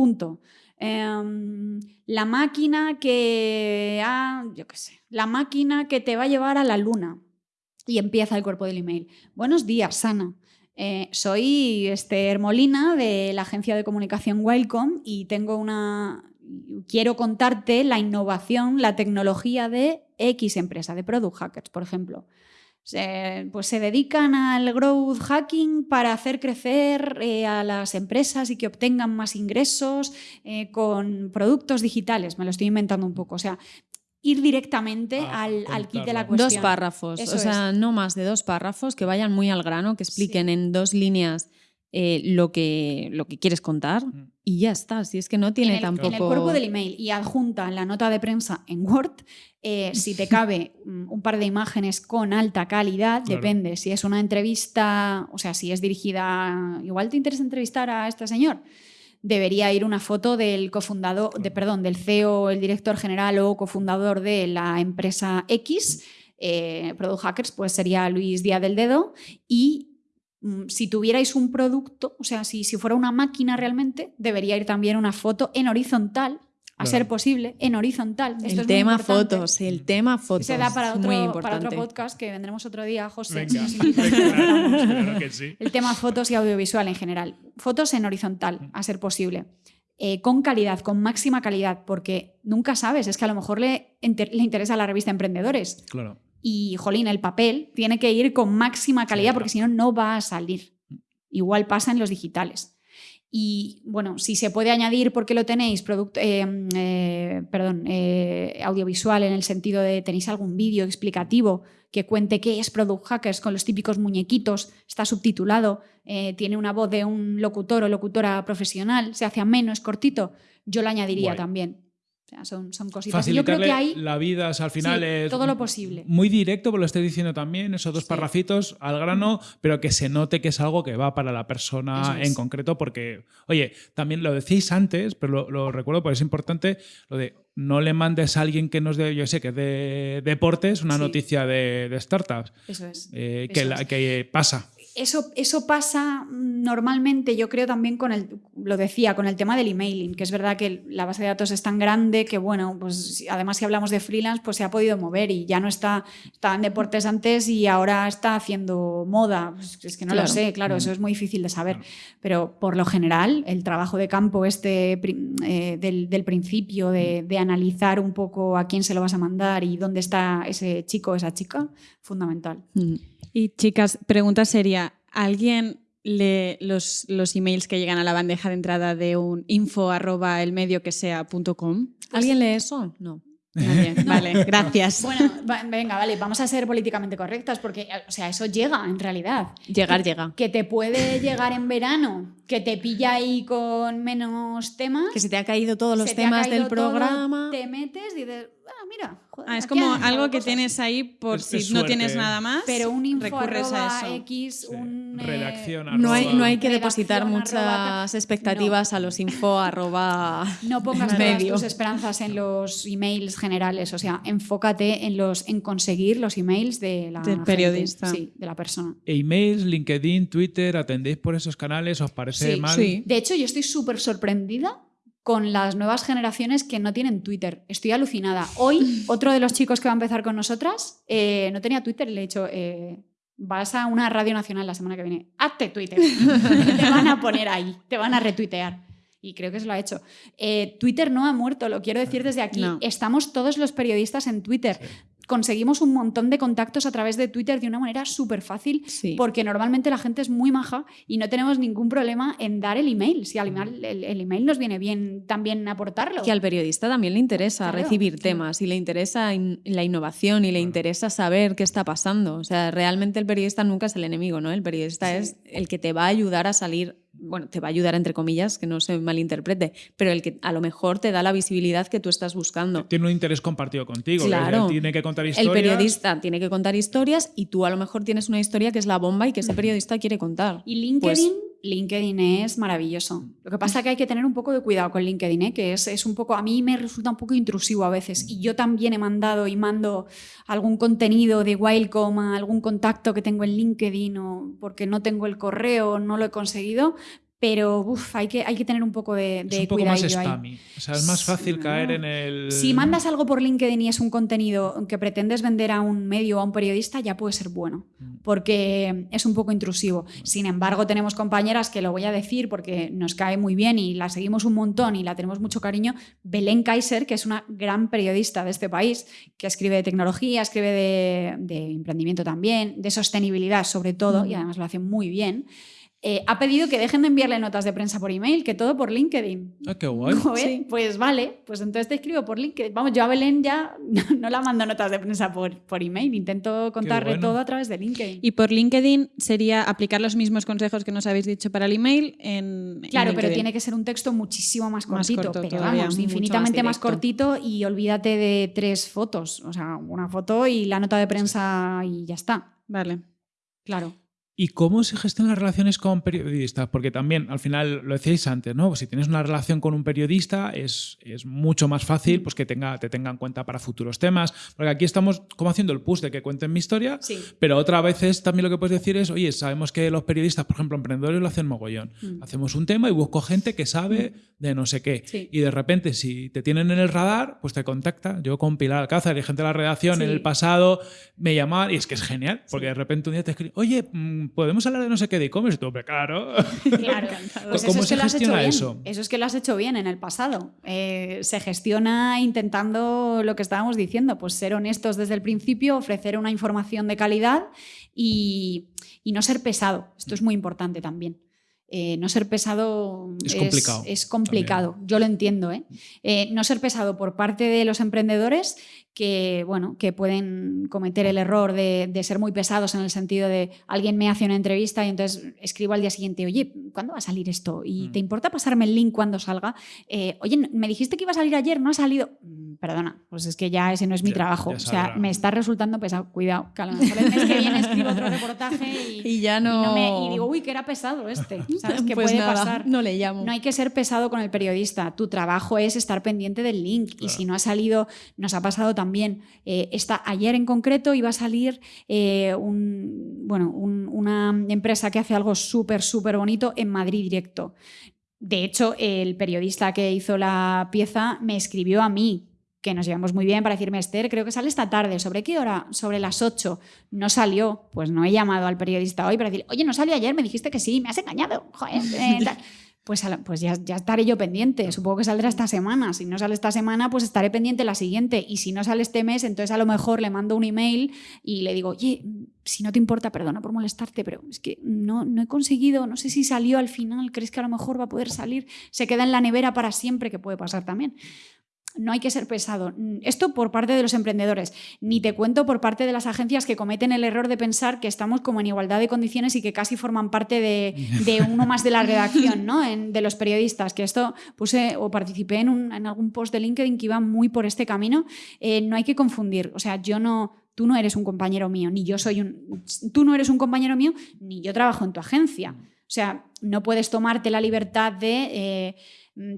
Em, la máquina que ha, yo qué sé, la máquina que te va a llevar a la luna. Y empieza el cuerpo del email. Buenos días, Ana. Eh, soy Esther Molina de la agencia de comunicación Wildcom y tengo una. Quiero contarte la innovación, la tecnología de X empresa, de Product Hackers, por ejemplo. Pues se dedican al growth hacking para hacer crecer eh, a las empresas y que obtengan más ingresos eh, con productos digitales. Me lo estoy inventando un poco. O sea, ir directamente Ah, al, al kit de la cuestión. Dos párrafos, Eso o sea, no más de dos párrafos que vayan muy al grano, que expliquen en dos líneas eh, lo, que, lo que quieres contar Mm. y ya está. Si es que no tiene en el, tampoco. en el cuerpo del email y adjunta la nota de prensa en Word, eh, si te cabe mm, un par de imágenes con alta calidad, Claro. depende. Si es una entrevista, o sea, si es dirigida, igual te interesa entrevistar a este señor. Debería ir una foto del cofundador, de, perdón, del CEO, el director general o cofundador de la empresa X, eh, Product Hackers, pues sería Luis Díaz del Dedo, y si tuvierais un producto, o sea, si, si fuera una máquina realmente, debería ir también una foto en horizontal, a Claro. ser posible, en horizontal. Esto el es tema fotos, el tema fotos. Se da para otro, muy para importante. otro podcast que vendremos otro día, José. Venga, claro, claro que sí. El tema fotos y audiovisual en general. Fotos en horizontal, a ser posible. Eh, con calidad, con máxima calidad, porque nunca sabes, es que a lo mejor le, inter- le interesa la revista Emprendedores. Claro. Y, jolín, el papel tiene que ir con máxima calidad porque si no, no va a salir. Igual pasa en los digitales. Y bueno, si se puede añadir, porque lo tenéis, producto, eh, eh, perdón, eh, audiovisual en el sentido de tenéis algún vídeo explicativo que cuente qué es Product Hackers con los típicos muñequitos, está subtitulado, eh, tiene una voz de un locutor o locutora profesional, se hace ameno, es cortito, yo lo añadiría Guay. también. O sea, son, son cositas. Yo creo que hay la vida, o sea, al final sí, es todo lo posible. muy directo, pues lo estoy diciendo también, esos dos Sí. parrafitos al grano, pero que se note que es algo que va para la persona es. en concreto, porque, oye, también lo decís antes, pero lo, lo recuerdo porque es importante, lo de no le mandes a alguien que nos de, yo sé, que es de deportes, una Sí. noticia de, de startups, Eso es. eh, que, la- es. que pasa. Eso, eso pasa mm, normalmente, yo creo también con el, lo decía, con el tema del emailing, que es verdad que la base de datos es tan grande que, bueno, pues además si hablamos de freelance, pues se ha podido mover y ya no está, estaba en deportes antes y ahora está haciendo moda. Pues es que no lo sé, claro, eso es muy difícil de saber. Pero por lo general, el trabajo de campo este eh, del, del principio, de, de analizar un poco a quién se lo vas a mandar y dónde está ese chico o esa chica, fundamental. Mm. Y chicas, pregunta sería, ¿alguien lee los, los emails que llegan a la bandeja de entrada de un info arroba el medio que sea punto com? ¿Alguien lee eso? No. Nadie. Vale, gracias. Bueno, va- venga, vale, vamos a ser políticamente correctas porque, o sea, eso llega en realidad. Llegar llega. Que te puede llegar en verano, que te pilla ahí con menos temas. Que se te ha caído todos los se te ha temas caído del todo, programa. te metes y dices, ah, mira. joder, Ah, es como algo que cosas". tienes ahí por Es- si es no suerte. tienes nada más. Pero un info recurres a arroba eso. X, Sí. un. eh, Redacción No hay, arroba- no hay que depositar arroba muchas expectativas a los info arroba No pongas todas tus esperanzas en los emails generales, o sea, enfócate en los en conseguir los emails de la Del gente, periodista. sí, de la persona. Emails, LinkedIn, Twitter, ¿atendéis por esos canales? ¿Os parece Sí, mal? sí. De hecho, yo estoy súper sorprendida con las nuevas generaciones que no tienen Twitter. Estoy alucinada. Hoy, otro de los chicos que va a empezar con nosotras eh, no tenía Twitter y le he dicho, eh, vas a una radio nacional la semana que viene, hazte Twitter. te van a poner ahí, te van a retuitear. Y creo que se lo ha hecho. Eh, Twitter no ha muerto, lo quiero decir desde aquí. No. Estamos todos los periodistas en Twitter. Conseguimos un montón de contactos a través de Twitter de una manera súper fácil Sí. porque normalmente la gente es muy maja y no tenemos ningún problema en dar el email. Si al email, el, el email nos viene bien también aportarlo. Que al periodista también le interesa Claro. recibir temas y le interesa in- la innovación y le interesa saber qué está pasando. O sea, realmente el periodista nunca es el enemigo, ¿no? El periodista Sí. es el que te va a ayudar a salir, bueno, te va a ayudar entre comillas, que no se malinterprete, pero el que a lo mejor te da la visibilidad que tú estás buscando. Tiene un interés compartido contigo. que Claro. Tiene que contar El historias. periodista tiene que contar historias y tú a lo mejor tienes una historia que es la bomba y que ese periodista quiere contar. Y LinkedIn, Pues- LinkedIn es maravilloso. Lo que pasa es que hay que tener un poco de cuidado con LinkedIn, ¿eh? que es, es un poco, a mí me resulta un poco intrusivo a veces. Y yo también he mandado y mando algún contenido de Wildcom algún contacto que tengo en LinkedIn o porque no tengo el correo, no lo he conseguido. Pero uf, hay, que, hay que tener un poco de, Es de un poco más spammy. O sea, es más fácil Sí, caer en el. Si mandas algo por LinkedIn y es un contenido que pretendes vender a un medio o a un periodista, ya puede ser bueno, Mm. porque es un poco intrusivo. Sin embargo, tenemos compañeras que lo voy a decir porque nos cae muy bien y la seguimos un montón y la tenemos mucho cariño. Belén Kaiser, que es una gran periodista de este país, que escribe de tecnología, escribe de, de emprendimiento también, de sostenibilidad sobre todo, y además lo hace muy bien. Eh, ha pedido que dejen de enviarle notas de prensa por email, que todo por LinkedIn. Ah, qué guay. Joder, Sí. Pues vale, pues entonces te escribo por LinkedIn. Vamos, yo a Belén ya no la mando notas de prensa por, por email, intento contarle bueno. todo a través de LinkedIn. Y por LinkedIn sería aplicar los mismos consejos que nos habéis dicho para el email en. en Claro, pero tiene que ser un texto muchísimo más Más cortito, corto pero todavía, vamos, infinitamente más, más cortito y olvídate de tres fotos, o sea, una foto y la nota de prensa y ya está. Vale. Claro. ¿Y cómo se gestionan las relaciones con periodistas? Porque también, al final, lo decíais antes, ¿no? Pues si tienes una relación con un periodista, es, es mucho más fácil pues, que tenga, te tenga en cuenta para futuros temas. Porque aquí estamos como haciendo el push de que cuenten mi historia, Sí. pero otra veces también lo que puedes decir es, oye, sabemos que los periodistas, por ejemplo, emprendedores lo hacen mogollón. Mm. Hacemos un tema y busco gente que sabe de no sé qué. Sí. Y de repente, si te tienen en el radar, pues te contacta. Yo con Pilar Alcázar y gente de la redacción en Sí. el pasado me llamaban y es que es genial, porque de repente un día te escriben, oye, mm, ¿podemos hablar de no sé qué de e-commerce? "Hombre, claro. Claro. Pues ¿Cómo eso es se que lo has hecho gestiona bien. eso? Eso es que lo has hecho bien en el pasado. Eh, se gestiona intentando lo que estábamos diciendo, pues ser honestos desde el principio, ofrecer una información de calidad y, y no ser pesado. Esto es muy importante también. eh, no ser pesado Es complicado es complicado. Yo lo entiendo. ¿eh? Eh, no ser pesado por parte de los emprendedores que, bueno, que pueden cometer el error de, de ser muy pesados en el sentido de alguien me hace una entrevista y entonces escribo al día siguiente, oye, ¿cuándo va a salir esto? ¿Y Mm. te importa pasarme el link cuando salga? Eh, oye, me dijiste que iba a salir ayer, no ha salido. Mm, Perdona, pues es que ya ese no es mi Ya- trabajo. ya o sea, me está resultando pesado. Cuidado, que a lo mejor el mes que viene escribo otro reportaje y, Y ya y no. me- y digo, uy, que era pesado este. ¿Sabes qué Pues puede nada, pasar? No le llamo. No hay que ser pesado con el periodista. Tu trabajo es estar pendiente del link. Y si no ha salido, nos ha pasado también. Eh, esta, ayer en concreto iba a salir eh, un- bueno, un- una empresa que hace algo súper, súper bonito en Madrid directo. De hecho, el periodista que hizo la pieza me escribió a mí que nos llevamos muy bien para decirme, Esther, creo que sale esta tarde. ¿Sobre qué hora? Sobre las 8. No salió. Pues no he llamado al periodista hoy para decir, oye, no salió ayer, me dijiste que sí, me has engañado. Joder, eh, tal". Pues, pues ya, ya estaré yo pendiente. Supongo que saldrá esta semana. Si no sale esta semana, pues estaré pendiente la siguiente. Y si no sale este mes, entonces a lo mejor le mando un email y le digo, oye, si no te importa, perdona por molestarte, pero es que no, no he conseguido, no sé si salió al final, ¿crees que a lo mejor va a poder salir? Se queda en la nevera para siempre, que puede pasar también. No hay que ser pesado. Mm, Esto por parte de los emprendedores. Ni te cuento por parte de las agencias que cometen el error de pensar que estamos como en igualdad de condiciones y que casi forman parte de, de uno más de la redacción, ¿no? En- de los periodistas. Que esto puse o participé en, un- en algún post de LinkedIn que iba muy por este camino. Eh, no hay que confundir. O sea, yo no. Tú no eres un compañero mío, ni yo soy un. Tú no eres un compañero mío, ni yo trabajo en tu agencia. O sea, no puedes tomarte la libertad de. eh,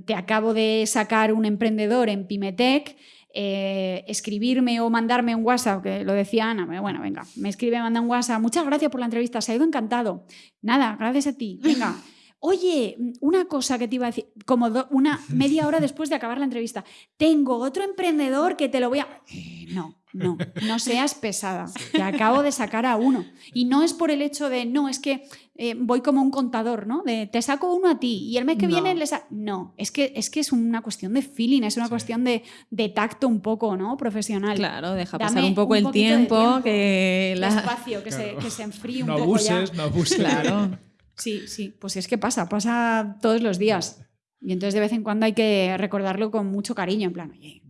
te acabo de sacar un emprendedor en Pimetech, eh, escribirme o mandarme un WhatsApp, que lo decía Ana, bueno, venga, me escribe, manda un WhatsApp, muchas gracias por la entrevista, se ha ido encantado. Nada, gracias a ti, venga. Oye, una cosa que te iba a decir, como do- una media hora después de acabar la entrevista, tengo otro emprendedor que te lo voy a... Eh, no, no, no seas pesada, te acabo de sacar a uno. Y no es por el hecho de, no, es que eh, voy como un contador, ¿no? De te saco uno a ti y el mes que No. viene le sa- No, es que, es que es una cuestión de feeling, es una Sí. cuestión de, de tacto un poco, ¿no? Profesional. Claro, deja Dame pasar un poco un el tiempo, tiempo. que la... Espacio, que, Claro. se, que se enfríe un No poco ya. abuses, no abuses. Claro. Sí, sí, pues es que pasa, pasa todos los días. Y entonces de vez en cuando hay que recordarlo con mucho cariño, en plan, oye,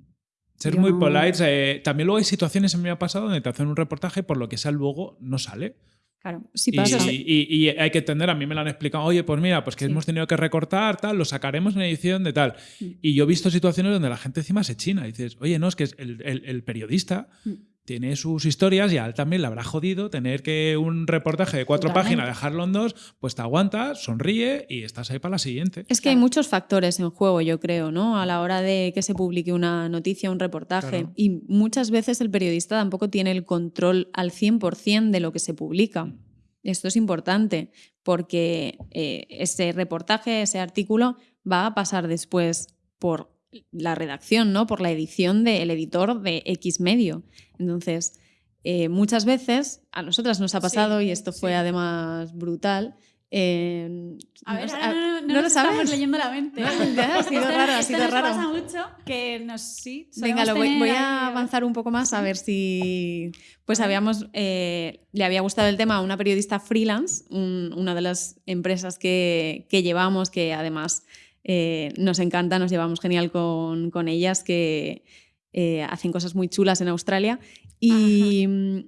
Ser muy no- polite. eh, también luego hay situaciones, en me ha pasado, donde te hacen un reportaje, por lo que sea luego no sale. claro. Sí Y, pasa. y- y hay que entender, a mí me lo han explicado, oye, pues mira, pues que Sí. hemos tenido que recortar, tal, lo sacaremos en edición de tal. Mm. Y yo he visto situaciones donde la gente encima se china. Y dices, oye, no, es que el, el- el periodista Mm. Tiene sus historias y a él también le habrá jodido tener que un reportaje de cuatro Totalmente. páginas, dejarlo en dos, pues te aguantas, sonríe y estás ahí para la siguiente. Es que hay muchos factores en juego, yo creo, ¿no? A la hora de que se publique una noticia, un reportaje. Claro. Y muchas veces el periodista tampoco tiene el control al 100% de lo que se publica. Mm. Esto es importante porque eh, ese reportaje, ese artículo va a pasar después por la redacción, ¿no? Por la edición del editor de X medio. Entonces, eh, muchas veces a nosotras nos ha pasado, Sí, y esto fue sí. además brutal. eh, A ver, no, no, no ¿no nos lo sabes? estamos leyendo la mente. Ha sido raro, ha esto sido nos raro. pasa mucho que nos sí. Venga, lo voy, a avanzar un poco más a ver si. Pues habíamos. eh, le había gustado el tema a una periodista freelance, un- una de las empresas que, que llevamos, que además eh, nos encanta, nos llevamos genial con, con ellas, que eh, hacen cosas muy chulas en Australia. Y. mm,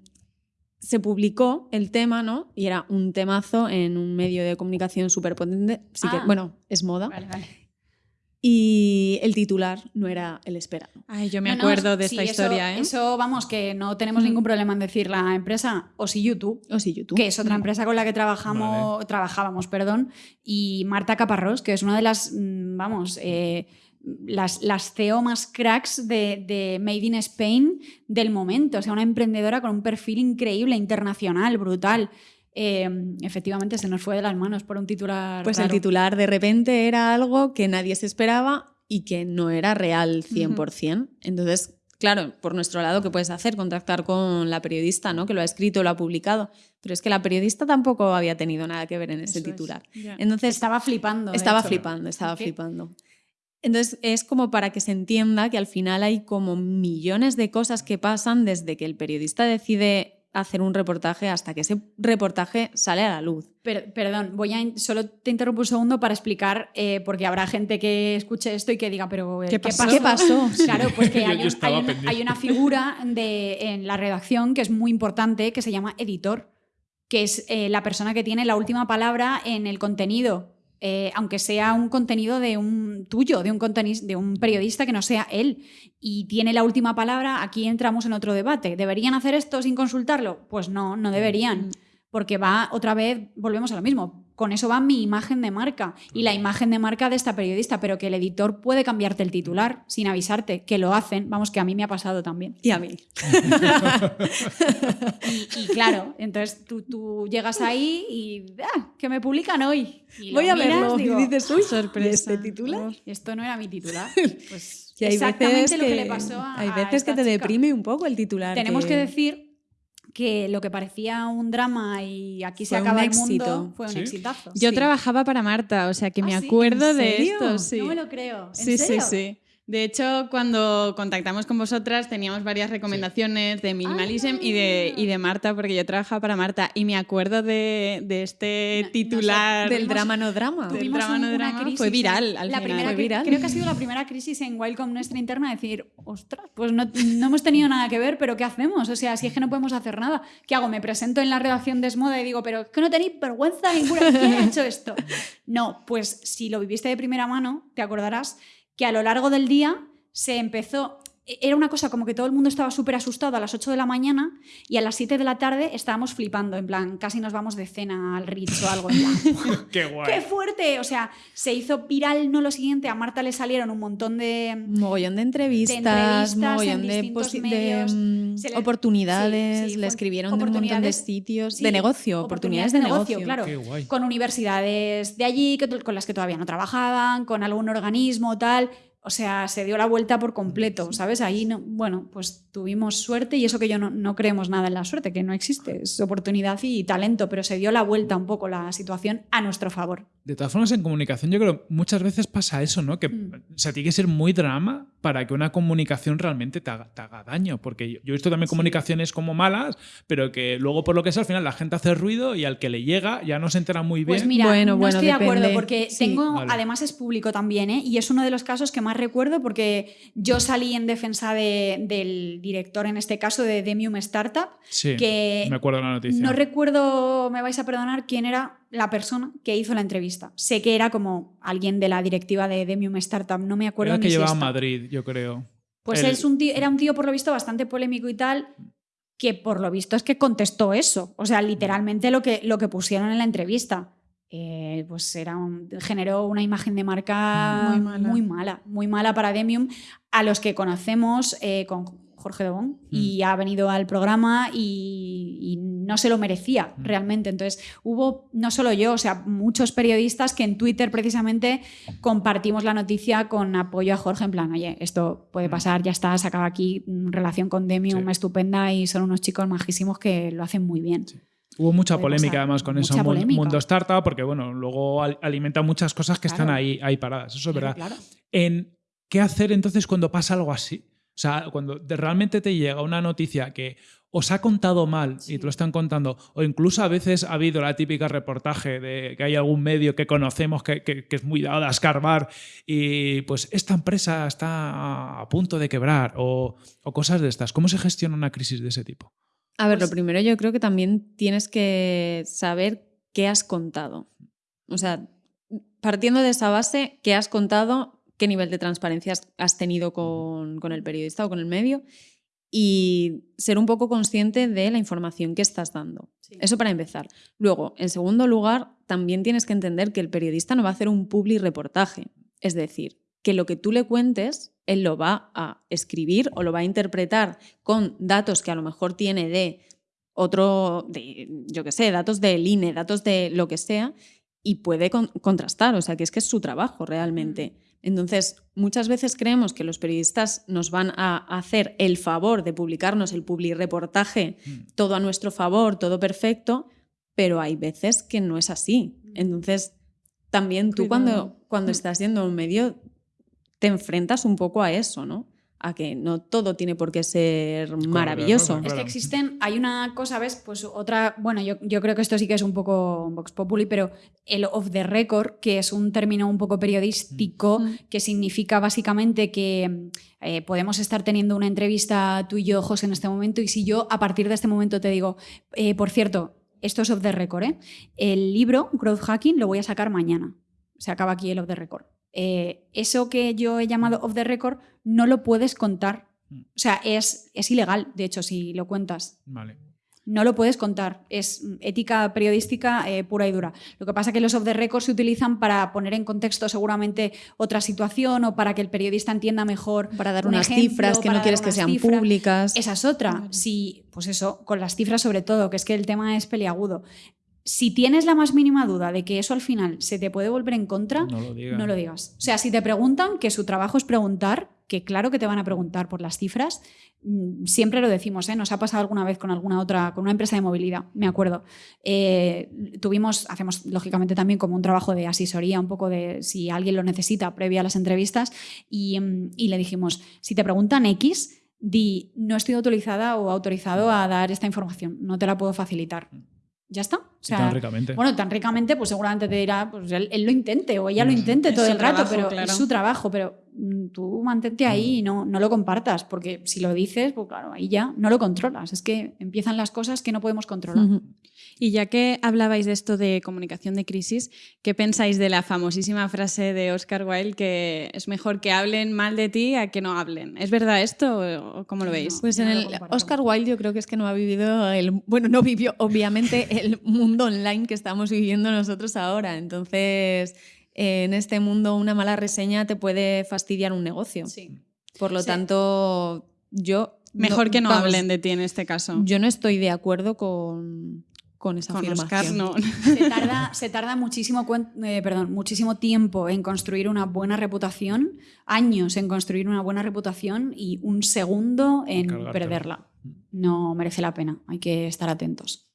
Se publicó el tema, ¿no? Y era un temazo en un medio de comunicación súper potente. Sí que, Ah. bueno, es moda. Vale, vale. Y el titular no era el esperado. Ay, yo me No, no, acuerdo de sí, esta eso- historia, ¿eh? Eso, vamos, que no tenemos Mm. ningún problema en decir la empresa o si YouTube. O si YouTube. que es otra empresa con la que trabajamos, trabajábamos, perdón, y Marta Caparrós, que es una de las, mm, vamos, eh, las, las CEO más cracks de, de Made in Spain del momento, o sea, una emprendedora con un perfil increíble, internacional, brutal. Eh, efectivamente, se nos fue de las manos por un titular. Pues el raro. titular de repente era algo que nadie se esperaba y que no era real 100%. Entonces, claro, por nuestro lado, ¿qué puedes hacer? Contactar con la periodista, ¿no? Que lo ha escrito, lo ha publicado. Pero es que la periodista tampoco había tenido nada que ver en ese Eso es. titular. Ya. Entonces, Estaba flipando. estaba hecho. flipando, estaba Ok. flipando. Entonces es como para que se entienda que al final hay como millones de cosas que pasan desde que el periodista decide hacer un reportaje hasta que ese reportaje sale a la luz. Per- perdón, voy a solo te interrumpo un segundo para explicar, eh, porque habrá gente que escuche esto y que diga, pero eh, ¿Qué pasó? ¿Qué pasó? Claro, pues que un- hay una figura de, en la redacción que es muy importante, que se llama editor, que es eh, la persona que tiene la última palabra en el contenido, eh, aunque sea un contenido de un tuyo, de un, de un periodista que no sea él, y tiene la última palabra, aquí entramos en otro debate. ¿Deberían hacer esto sin consultarlo? Pues no, no deberían. Porque va otra vez, volvemos a lo mismo. Con eso va mi imagen de marca y la imagen de marca de esta periodista, pero que el editor puede cambiarte el titular sin avisarte, que lo hacen, vamos, que a mí me ha pasado también. Y a mí. Y, y claro, entonces tú, tú llegas ahí y ah, que me publican hoy. Y Voy a miras, verlo. digo, y dices, uy, sorpresa. ¿y este titular? esto no era mi titular. Pues Y hay exactamente veces lo que, que, le pasó a hay a veces esta que te chica. deprime un poco el titular. Tenemos que decir que lo que parecía un drama y aquí se Fue un acaba el éxito. mundo fue un ¿Sí? exitazo. Yo Sí. trabajaba para Marta, o sea que ¿Ah, me sí? acuerdo ¿En de serio? esto. Sí. No me lo creo. ¿En Sí, serio? sí, sí. De hecho, cuando contactamos con vosotras teníamos varias recomendaciones de Minimalism y, de, y de Marta, porque yo trabajaba para Marta y me acuerdo de, de este No- titular. Del drama no drama. Del drama no drama, crisis fue viral al la final. primera Fue cri- viral. Creo que ha sido la primera crisis en Wildcom nuestra interna, decir, ostras, pues no, no hemos tenido nada que ver, pero ¿qué hacemos? O sea, si es que no podemos hacer nada, ¿qué hago? Me presento en la redacción de Esmoda y digo, pero es que no tenéis vergüenza ninguna, ¿quién ha hecho esto? No, pues si lo viviste de primera mano, te acordarás que a lo largo del día se empezó... Era una cosa como que todo el mundo estaba súper asustado a las 8 de la mañana y a las 7 de la tarde estábamos flipando, en plan, casi nos vamos de cena al Ritz o algo. En plan, Qué guay. ¡Qué fuerte! O sea, se hizo viral, no lo siguiente, a Marta le salieron un montón de... Mogollón de entrevistas, entrevistas en mogollón de, de, medios. mm, le- oportunidades, sí, sí, le escribieron de un montón de sitios, sí, de negocio, oportunidades, de negocio. claro. Qué guay. Con universidades de allí, con las que todavía no trabajaban, con algún organismo, tal. O sea, se dio la vuelta por completo, ¿sabes? Ahí, no, bueno, pues tuvimos suerte y eso que yo no, no creemos nada en la suerte, que no existe, es oportunidad y talento, pero se dio la vuelta un poco la situación a nuestro favor. De todas formas, en comunicación yo creo muchas veces pasa eso, ¿no? Que Mm. o sea, tiene que ser muy drama para que una comunicación realmente te haga, te haga daño. Porque yo, yo he visto también comunicaciones como malas, pero que luego por lo que sea al final la gente hace ruido y al que le llega ya no se entera muy bien. Pues mira, Bueno, no bueno, estoy de acuerdo porque Sí. tengo, Vale. además es público también, ¿eh? y es uno de los casos que más recuerdo porque yo salí en defensa de- del director, en este caso de Demium Startup, sí, que me acuerdo la noticia. no recuerdo, me vais a perdonar, quién era la persona que hizo la entrevista. Sé que era como alguien de la directiva de Demium Startup, no me acuerdo Era ni que si llevaba a. Madrid, yo creo. Pues es un tío- era un tío por lo visto bastante polémico y tal, que por lo visto es que contestó eso. O sea, literalmente lo que, lo que pusieron en la entrevista. Eh, pues era un- generó una imagen de marca Muy mala. muy mala, muy mala para Demium, a los que conocemos eh, con Jorge Dobón y ha venido al programa y, y no se lo merecía Mm. realmente. Entonces hubo, no solo yo, o sea, muchos periodistas que en Twitter precisamente compartimos la noticia con apoyo a Jorge en plan, oye, esto puede Mm. pasar, ya está, se acaba aquí, mm, relación con Demium Sí. estupenda y son unos chicos majísimos que lo hacen muy bien. Hubo mucha polémica pasar. además con eso, Mucha mun- polémica. mundo startup, porque bueno, luego al- alimenta muchas cosas que están ahí, ahí paradas. Eso es verdad. Claro. en qué hacer entonces cuando pasa algo así. O sea, cuando realmente te llega una noticia que os ha contado mal y te lo están contando, o incluso a veces ha habido la típica reportaje de que hay algún medio que conocemos que, que- que es muy dado a escarbar y pues esta empresa está a punto de quebrar o, o cosas de estas. ¿Cómo se gestiona una crisis de ese tipo? A ver, Pues- lo primero yo creo que también tienes que saber qué has contado. O sea, partiendo de esa base, qué has contado, qué nivel de transparencia has- tenido con, con el periodista o con el medio y ser un poco consciente de la información que estás dando. Sí. Eso para empezar. Luego, en segundo lugar, también tienes que entender que el periodista no va a hacer un public reportaje. Es decir, que lo que tú le cuentes, él lo va a escribir o lo va a interpretar con datos que a lo mejor tiene de otro, de, yo qué sé, datos del INE, datos de lo que sea, y puede con- contrastar. O sea, que es que es su trabajo realmente. Entonces, muchas veces creemos que los periodistas nos van a hacer el favor de publicarnos el public reportaje Mm. todo a nuestro favor, todo perfecto, pero hay veces que no es así. Entonces, también tú cuando, cuando Mm. estás yendo a un medio te enfrentas un poco a eso, ¿no? a que no todo tiene por qué ser maravilloso. claro. Es que existen, hay una cosa, ¿ves? Pues otra, bueno, yo, yo creo que esto sí que es un poco Vox Populi, pero el off the record, que es un término un poco periodístico, Mm. que significa básicamente que eh, podemos estar teniendo una entrevista tú y yo, José, en este momento, y si yo a partir de este momento te digo, eh, por cierto, esto es off the record, ¿eh? El libro, Growth Hacking, lo voy a sacar mañana. Se acaba aquí el off the record. Eh, eso que yo he llamado off the record no lo puedes contar. Mm. O sea, es, es ilegal, de hecho, si lo cuentas. Vale. No lo puedes contar. Es ética periodística eh, pura y dura. Lo que pasa es que los off the record se utilizan para poner en contexto seguramente otra situación o para que el periodista entienda mejor. Para dar un unas ejemplo, cifras que no quieres que sean públicas. Esa es otra. Si, pues eso, con las cifras sobre todo, que es que el tema es peliagudo. Si tienes la más mínima duda de que eso al final se te puede volver en contra, No lo digas. no lo digas. O sea, si te preguntan, que su trabajo es preguntar, que claro que te van a preguntar por las cifras, mm, siempre lo decimos, ¿eh? nos ha pasado alguna vez con alguna otra, con una empresa de movilidad, me acuerdo. Eh, tuvimos, hacemos lógicamente también como un trabajo de asesoría, un poco de si alguien lo necesita previa a las entrevistas, y, mm, y le dijimos, si te preguntan X, di, no estoy autorizada o autorizado a dar esta información, no te la puedo facilitar. Ya está. O Y sea, tan ricamente. bueno, tan ricamente, pues seguramente te dirá, pues él, él lo intente o ella lo Mm. intente Es todo el rato, trabajo, pero claro. es su trabajo, pero mm, tú mantente ahí y no, no lo compartas, porque si lo dices, pues claro, ahí ya no lo controlas. Es que empiezan las cosas que no podemos controlar. Y ya que hablabais de esto de comunicación de crisis, ¿qué pensáis de la famosísima frase de Oscar Wilde que es mejor que hablen mal de ti a que no hablen? ¿Es verdad esto o cómo lo veis? No. Pues en el. Oscar Wilde yo creo que es que no ha vivido el bueno, no vivió obviamente el mundo online que estamos viviendo nosotros ahora. Entonces, eh, en este mundo una mala reseña te puede fastidiar un negocio. Sí. Por lo Sí. tanto, yo Mejor que no vamos, hablen de ti en este caso. Yo no estoy de acuerdo con, con esa Con Oscar afirmación. no. Se tarda, se tarda muchísimo, eh, perdón, muchísimo tiempo en construir una buena reputación, años en construir una buena reputación y un segundo en Cargártela. perderla. No merece la pena, hay que estar atentos.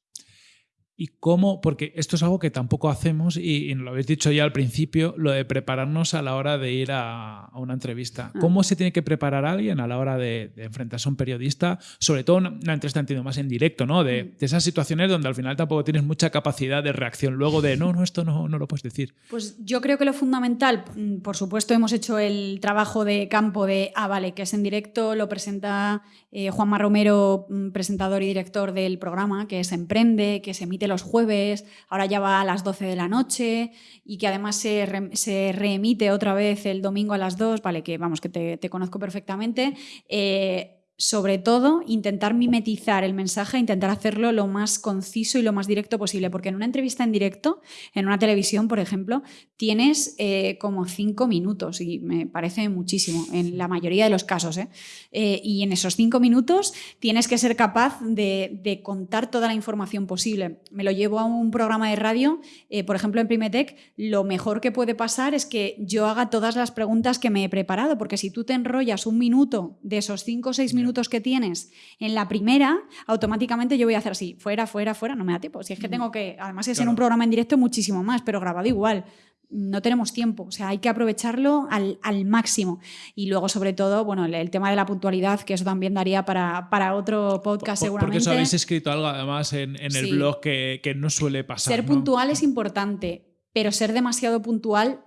¿Y cómo? Porque esto es algo que tampoco hacemos y, y lo habéis dicho ya al principio, lo de prepararnos a la hora de ir a, a una entrevista. Ah. ¿Cómo se tiene que preparar alguien a la hora de, de enfrentarse a un periodista? Sobre todo una, una entrevista entiendo más en directo, ¿no? De, Mm. de esas situaciones donde al final tampoco tienes mucha capacidad de reacción luego de, no, no, esto no, no lo puedes decir. Pues yo creo que lo fundamental, mm, por supuesto, hemos hecho el trabajo de campo de, ah, vale, que es en directo, lo presenta eh, Juanma Romero, mm, presentador y director del programa, que es Emprende, que se emite los jueves, ahora ya va a las 12 de la noche y que además se, se reemite otra vez el domingo a las 2, vale, que vamos, que te, te conozco perfectamente. Eh, sobre todo, intentar mimetizar el mensaje, intentar hacerlo lo más conciso y lo más directo posible, porque en una entrevista en directo, en una televisión, por ejemplo, tienes eh, como cinco minutos y me parece muchísimo en la mayoría de los casos. ¿eh? Eh, y en esos cinco minutos tienes que ser capaz de, de contar toda la información posible. Me lo llevo a un programa de radio, por ejemplo en Primetech, lo mejor que puede pasar es que yo haga todas las preguntas que me he preparado, porque si tú te enrollas un minuto de esos cinco o seis minutos que tienes en la primera, automáticamente yo voy a hacer así, fuera, fuera, fuera, no me da tiempo. Si es que tengo que, además es en un programa en directo muchísimo más, pero grabado igual. No tenemos tiempo, o sea, hay que aprovecharlo al, al máximo. Y luego, sobre todo, bueno, el, el tema de la puntualidad, que eso también daría para, para otro podcast Por- seguramente. Porque eso habéis escrito algo además en, en el Sí. blog que, que no suele pasar. Ser ¿no? puntual es importante, pero ser demasiado puntual mm,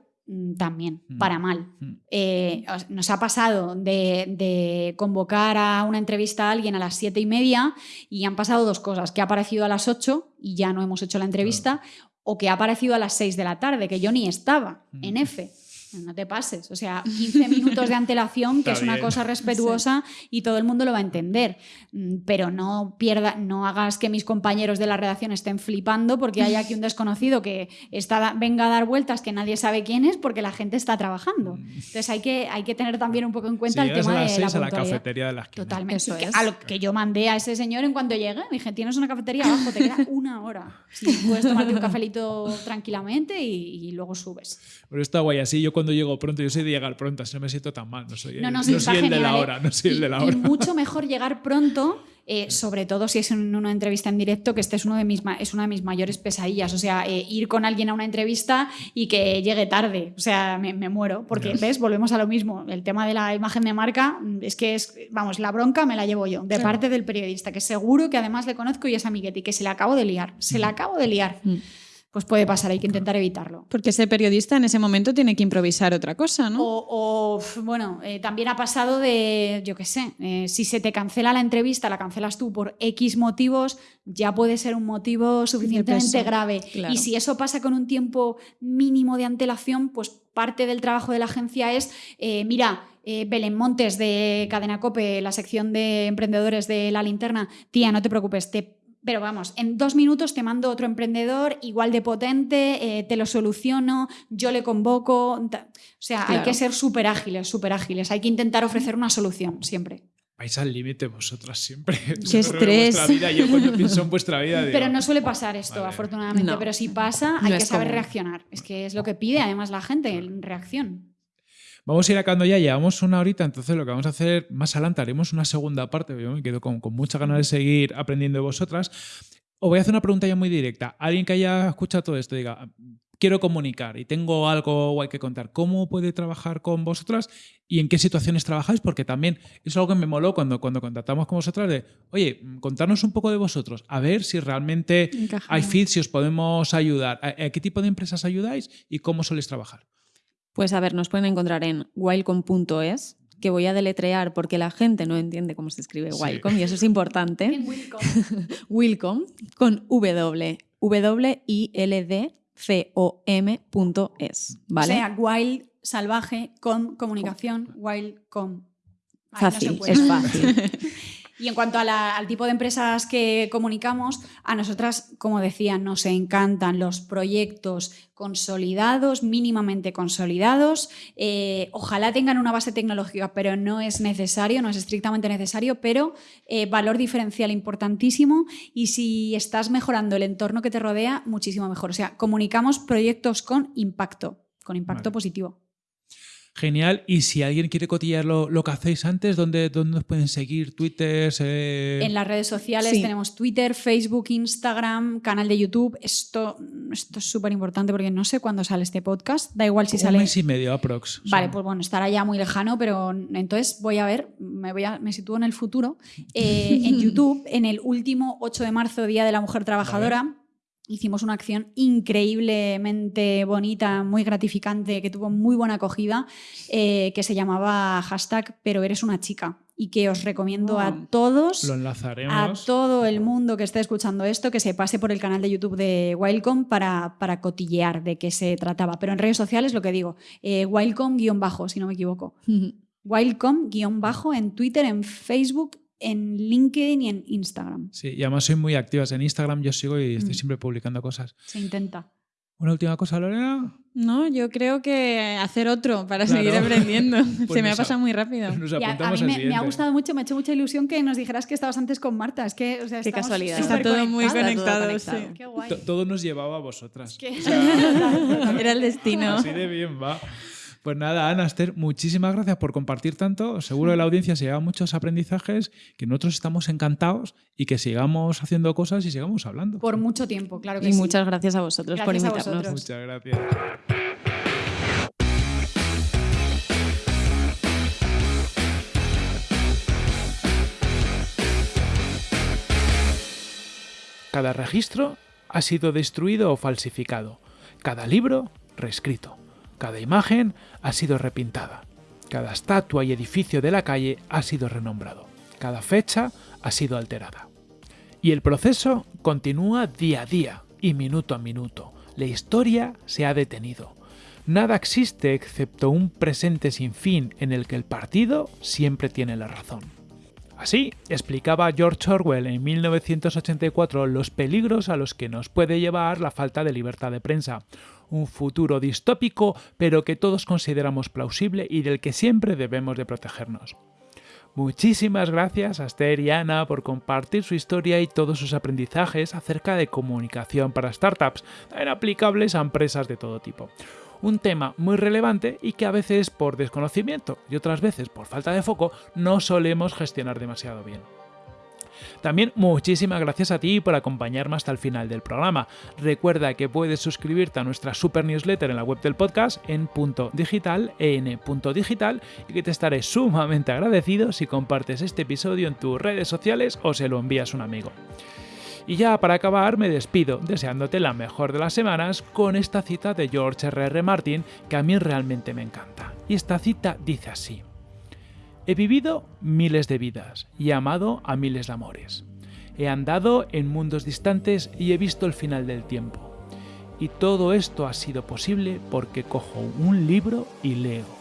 también, Mm. para mal. Mm. Eh, os- nos ha pasado de, de convocar a una entrevista a alguien a las siete y media y han pasado dos cosas, que ha aparecido a las 8 y ya no hemos hecho la entrevista, o que ha aparecido a las 6 de la tarde, que yo ni estaba Mm. en F. No te pases, o sea, 15 minutos de antelación, que Está es una bien. cosa respetuosa y todo el mundo lo va a entender. Mm, Pero no pierda, no hagas que mis compañeros de la redacción estén flipando porque hay aquí un desconocido que está, venga a dar vueltas que nadie sabe quién es porque la gente está trabajando. Entonces hay que, hay que tener también un poco en cuenta Si el tema a las de la a la cafetería de la esquina. Totalmente. Eso Que- es. A lo que yo mandé a ese señor en cuanto llegue, dije, tienes una cafetería abajo, te queda una hora. Sí, puedes tomarte un cafelito tranquilamente y, y luego subes. Pero está guay así. Yo cuando llego pronto, yo soy de llegar pronto, así no me siento tan mal. No soy, No, no, el- sí, no soy el de la hora, no soy el Y- de la y hora. mucho mejor llegar pronto eh, sobre todo si es en una entrevista en directo, que este es, uno de mis, es una de mis mayores pesadillas. O sea, eh, ir con alguien a una entrevista y que llegue tarde. O sea, me, muero. Porque, ¿ves? Volvemos a lo mismo. El tema de la imagen de marca mm, es que es, vamos, la bronca me la llevo yo, de parte del periodista, que seguro que además le conozco y es amiguete y que se le acabo de liar. Se mm. acabo de liar. Mm pues puede pasar, hay que intentar evitarlo. Porque ese periodista en ese momento tiene que improvisar otra cosa, ¿no? O, bueno, eh, también ha pasado de, yo qué sé, eh, si se te cancela la entrevista, la cancelas tú por X motivos, ya puede ser un motivo suficientemente grave. Y si eso pasa con un tiempo mínimo de antelación, pues parte del trabajo de la agencia es, eh, mira, Belén Montes de Cadena Cope, la sección de emprendedores de la linterna, tía, no te preocupes, te pero vamos, en dos minutos te mando otro emprendedor igual de potente, eh, te lo soluciono, yo le convoco. O sea, hay que ser súper ágiles, súper ágiles. Hay que intentar ofrecer una solución siempre. Vais al límite vosotras siempre. Qué estrés. Yo cuando pienso en vuestra vida. pero no suele pasar esto, afortunadamente. Pero si pasa, hay que saber reaccionar. Es que es lo que pide además la gente, reacción. Vamos a ir acabando ya, llevamos una horita, entonces lo que vamos a hacer más adelante, haremos una segunda parte, yo me quedo con, con muchas ganas de seguir aprendiendo de vosotras. Os voy a hacer una pregunta ya muy directa. Alguien que haya escuchado todo esto diga, quiero comunicar y tengo algo guay que contar, ¿cómo puede trabajar con vosotras y en qué situaciones trabajáis? Porque también es algo que me moló cuando, cuando contactamos con vosotras de, oye, contarnos un poco de vosotros, a ver si realmente hay fit, si os podemos ayudar, ¿A, qué tipo de empresas ayudáis y cómo soléis trabajar? Pues a ver, nos pueden encontrar en wildcom.es, que voy a deletrear porque la gente no entiende cómo se escribe Wildcom y eso es importante. Wilcom con W, W I L D C O M.es, ¿vale? O sea, wild salvaje con comunicación, wildcom. Fácil, es fácil. Y en cuanto al tipo de empresas que comunicamos, a nosotras, como decía, nos encantan los proyectos consolidados, mínimamente consolidados. Eh, ojalá tengan una base tecnológica, pero no es necesario, no es estrictamente necesario, pero eh, valor diferencial importantísimo. Y si estás mejorando el entorno que te rodea, muchísimo mejor. O sea, comunicamos proyectos con impacto, con impacto positivo. Genial. Y si alguien quiere cotillar lo, que hacéis antes, ¿dónde, ¿dónde nos pueden seguir? ¿Twitter? En las redes sociales tenemos Twitter, Facebook, Instagram, canal de YouTube. Esto, esto es súper importante porque no sé cuándo sale este podcast. Da igual si sale. Un mes y medio, aprox. Vale, pues bueno, estará ya muy lejano, pero entonces voy a ver, me, voy a, me sitúo en el futuro. Eh, en YouTube, en el último 8 de marzo, Día de la Mujer Trabajadora hicimos una acción increíblemente bonita, muy gratificante, que tuvo muy buena acogida, eh, que se llamaba hashtag pero eres una chica y que os recomiendo a todos, Lo a todo el mundo que esté escuchando esto, que se pase por el canal de YouTube de Wildcom para, para cotillear de qué se trataba. Pero en redes sociales, lo que digo, eh, Wildcom-bajo, si no me equivoco. Wildcom-bajo en Twitter, en Facebook en LinkedIn y en Instagram. Sí, y además soy muy activas en Instagram, yo sigo y estoy mm. siempre publicando cosas. Se intenta. ¿Una última cosa, Lorena? No, yo creo que hacer otro para seguir aprendiendo. Pues Se me ha pasado muy rápido. Nos a mí me, ha gustado mucho, me ha hecho mucha ilusión que nos dijeras que estabas antes con Marta. Es que, o sea, Qué casualidad. Está todo muy conectado. Sí. Qué guay. Todo nos llevaba a vosotras. Era el destino. Así de bien va. Pues nada, Ana, Esther, muchísimas gracias por compartir tanto. Seguro que la audiencia se lleva muchos aprendizajes, que nosotros estamos encantados y que sigamos haciendo cosas y sigamos hablando. Por mucho tiempo, claro que y sí. Y muchas gracias a vosotros por invitarnos. Muchas gracias. Cada registro ha sido destruido o falsificado. Cada libro reescrito. Cada imagen ha sido repintada. Cada estatua y edificio de la calle ha sido renombrado. Cada fecha ha sido alterada. Y el proceso continúa día a día y minuto a minuto. La historia se ha detenido. Nada existe excepto un presente sin fin en el que el partido siempre tiene la razón. Así explicaba George Orwell en 1984 los peligros a los que nos puede llevar la falta de libertad de prensa, un futuro distópico pero que todos consideramos plausible y del que siempre debemos de protegernos. Muchísimas gracias a Esther y Ana por compartir su historia y todos sus aprendizajes acerca de comunicación para startups, tan aplicables a empresas de todo tipo. Un tema muy relevante y que a veces por desconocimiento y otras veces por falta de foco no solemos gestionar demasiado bien. También muchísimas gracias a ti por acompañarme hasta el final del programa. Recuerda que puedes suscribirte a nuestra super newsletter en la web del podcast en punto digital, en punto digital, y que te estaré sumamente agradecido si compartes este episodio en tus redes sociales o se lo envías a un amigo. Y ya para acabar me despido deseándote la mejor de las semanas con esta cita de George R.R. Martin que a mí realmente me encanta. Y esta cita dice así. He vivido miles de vidas y amado a miles de amores. He andado en mundos distantes y he visto el final del tiempo. Y todo esto ha sido posible porque cojo un libro y leo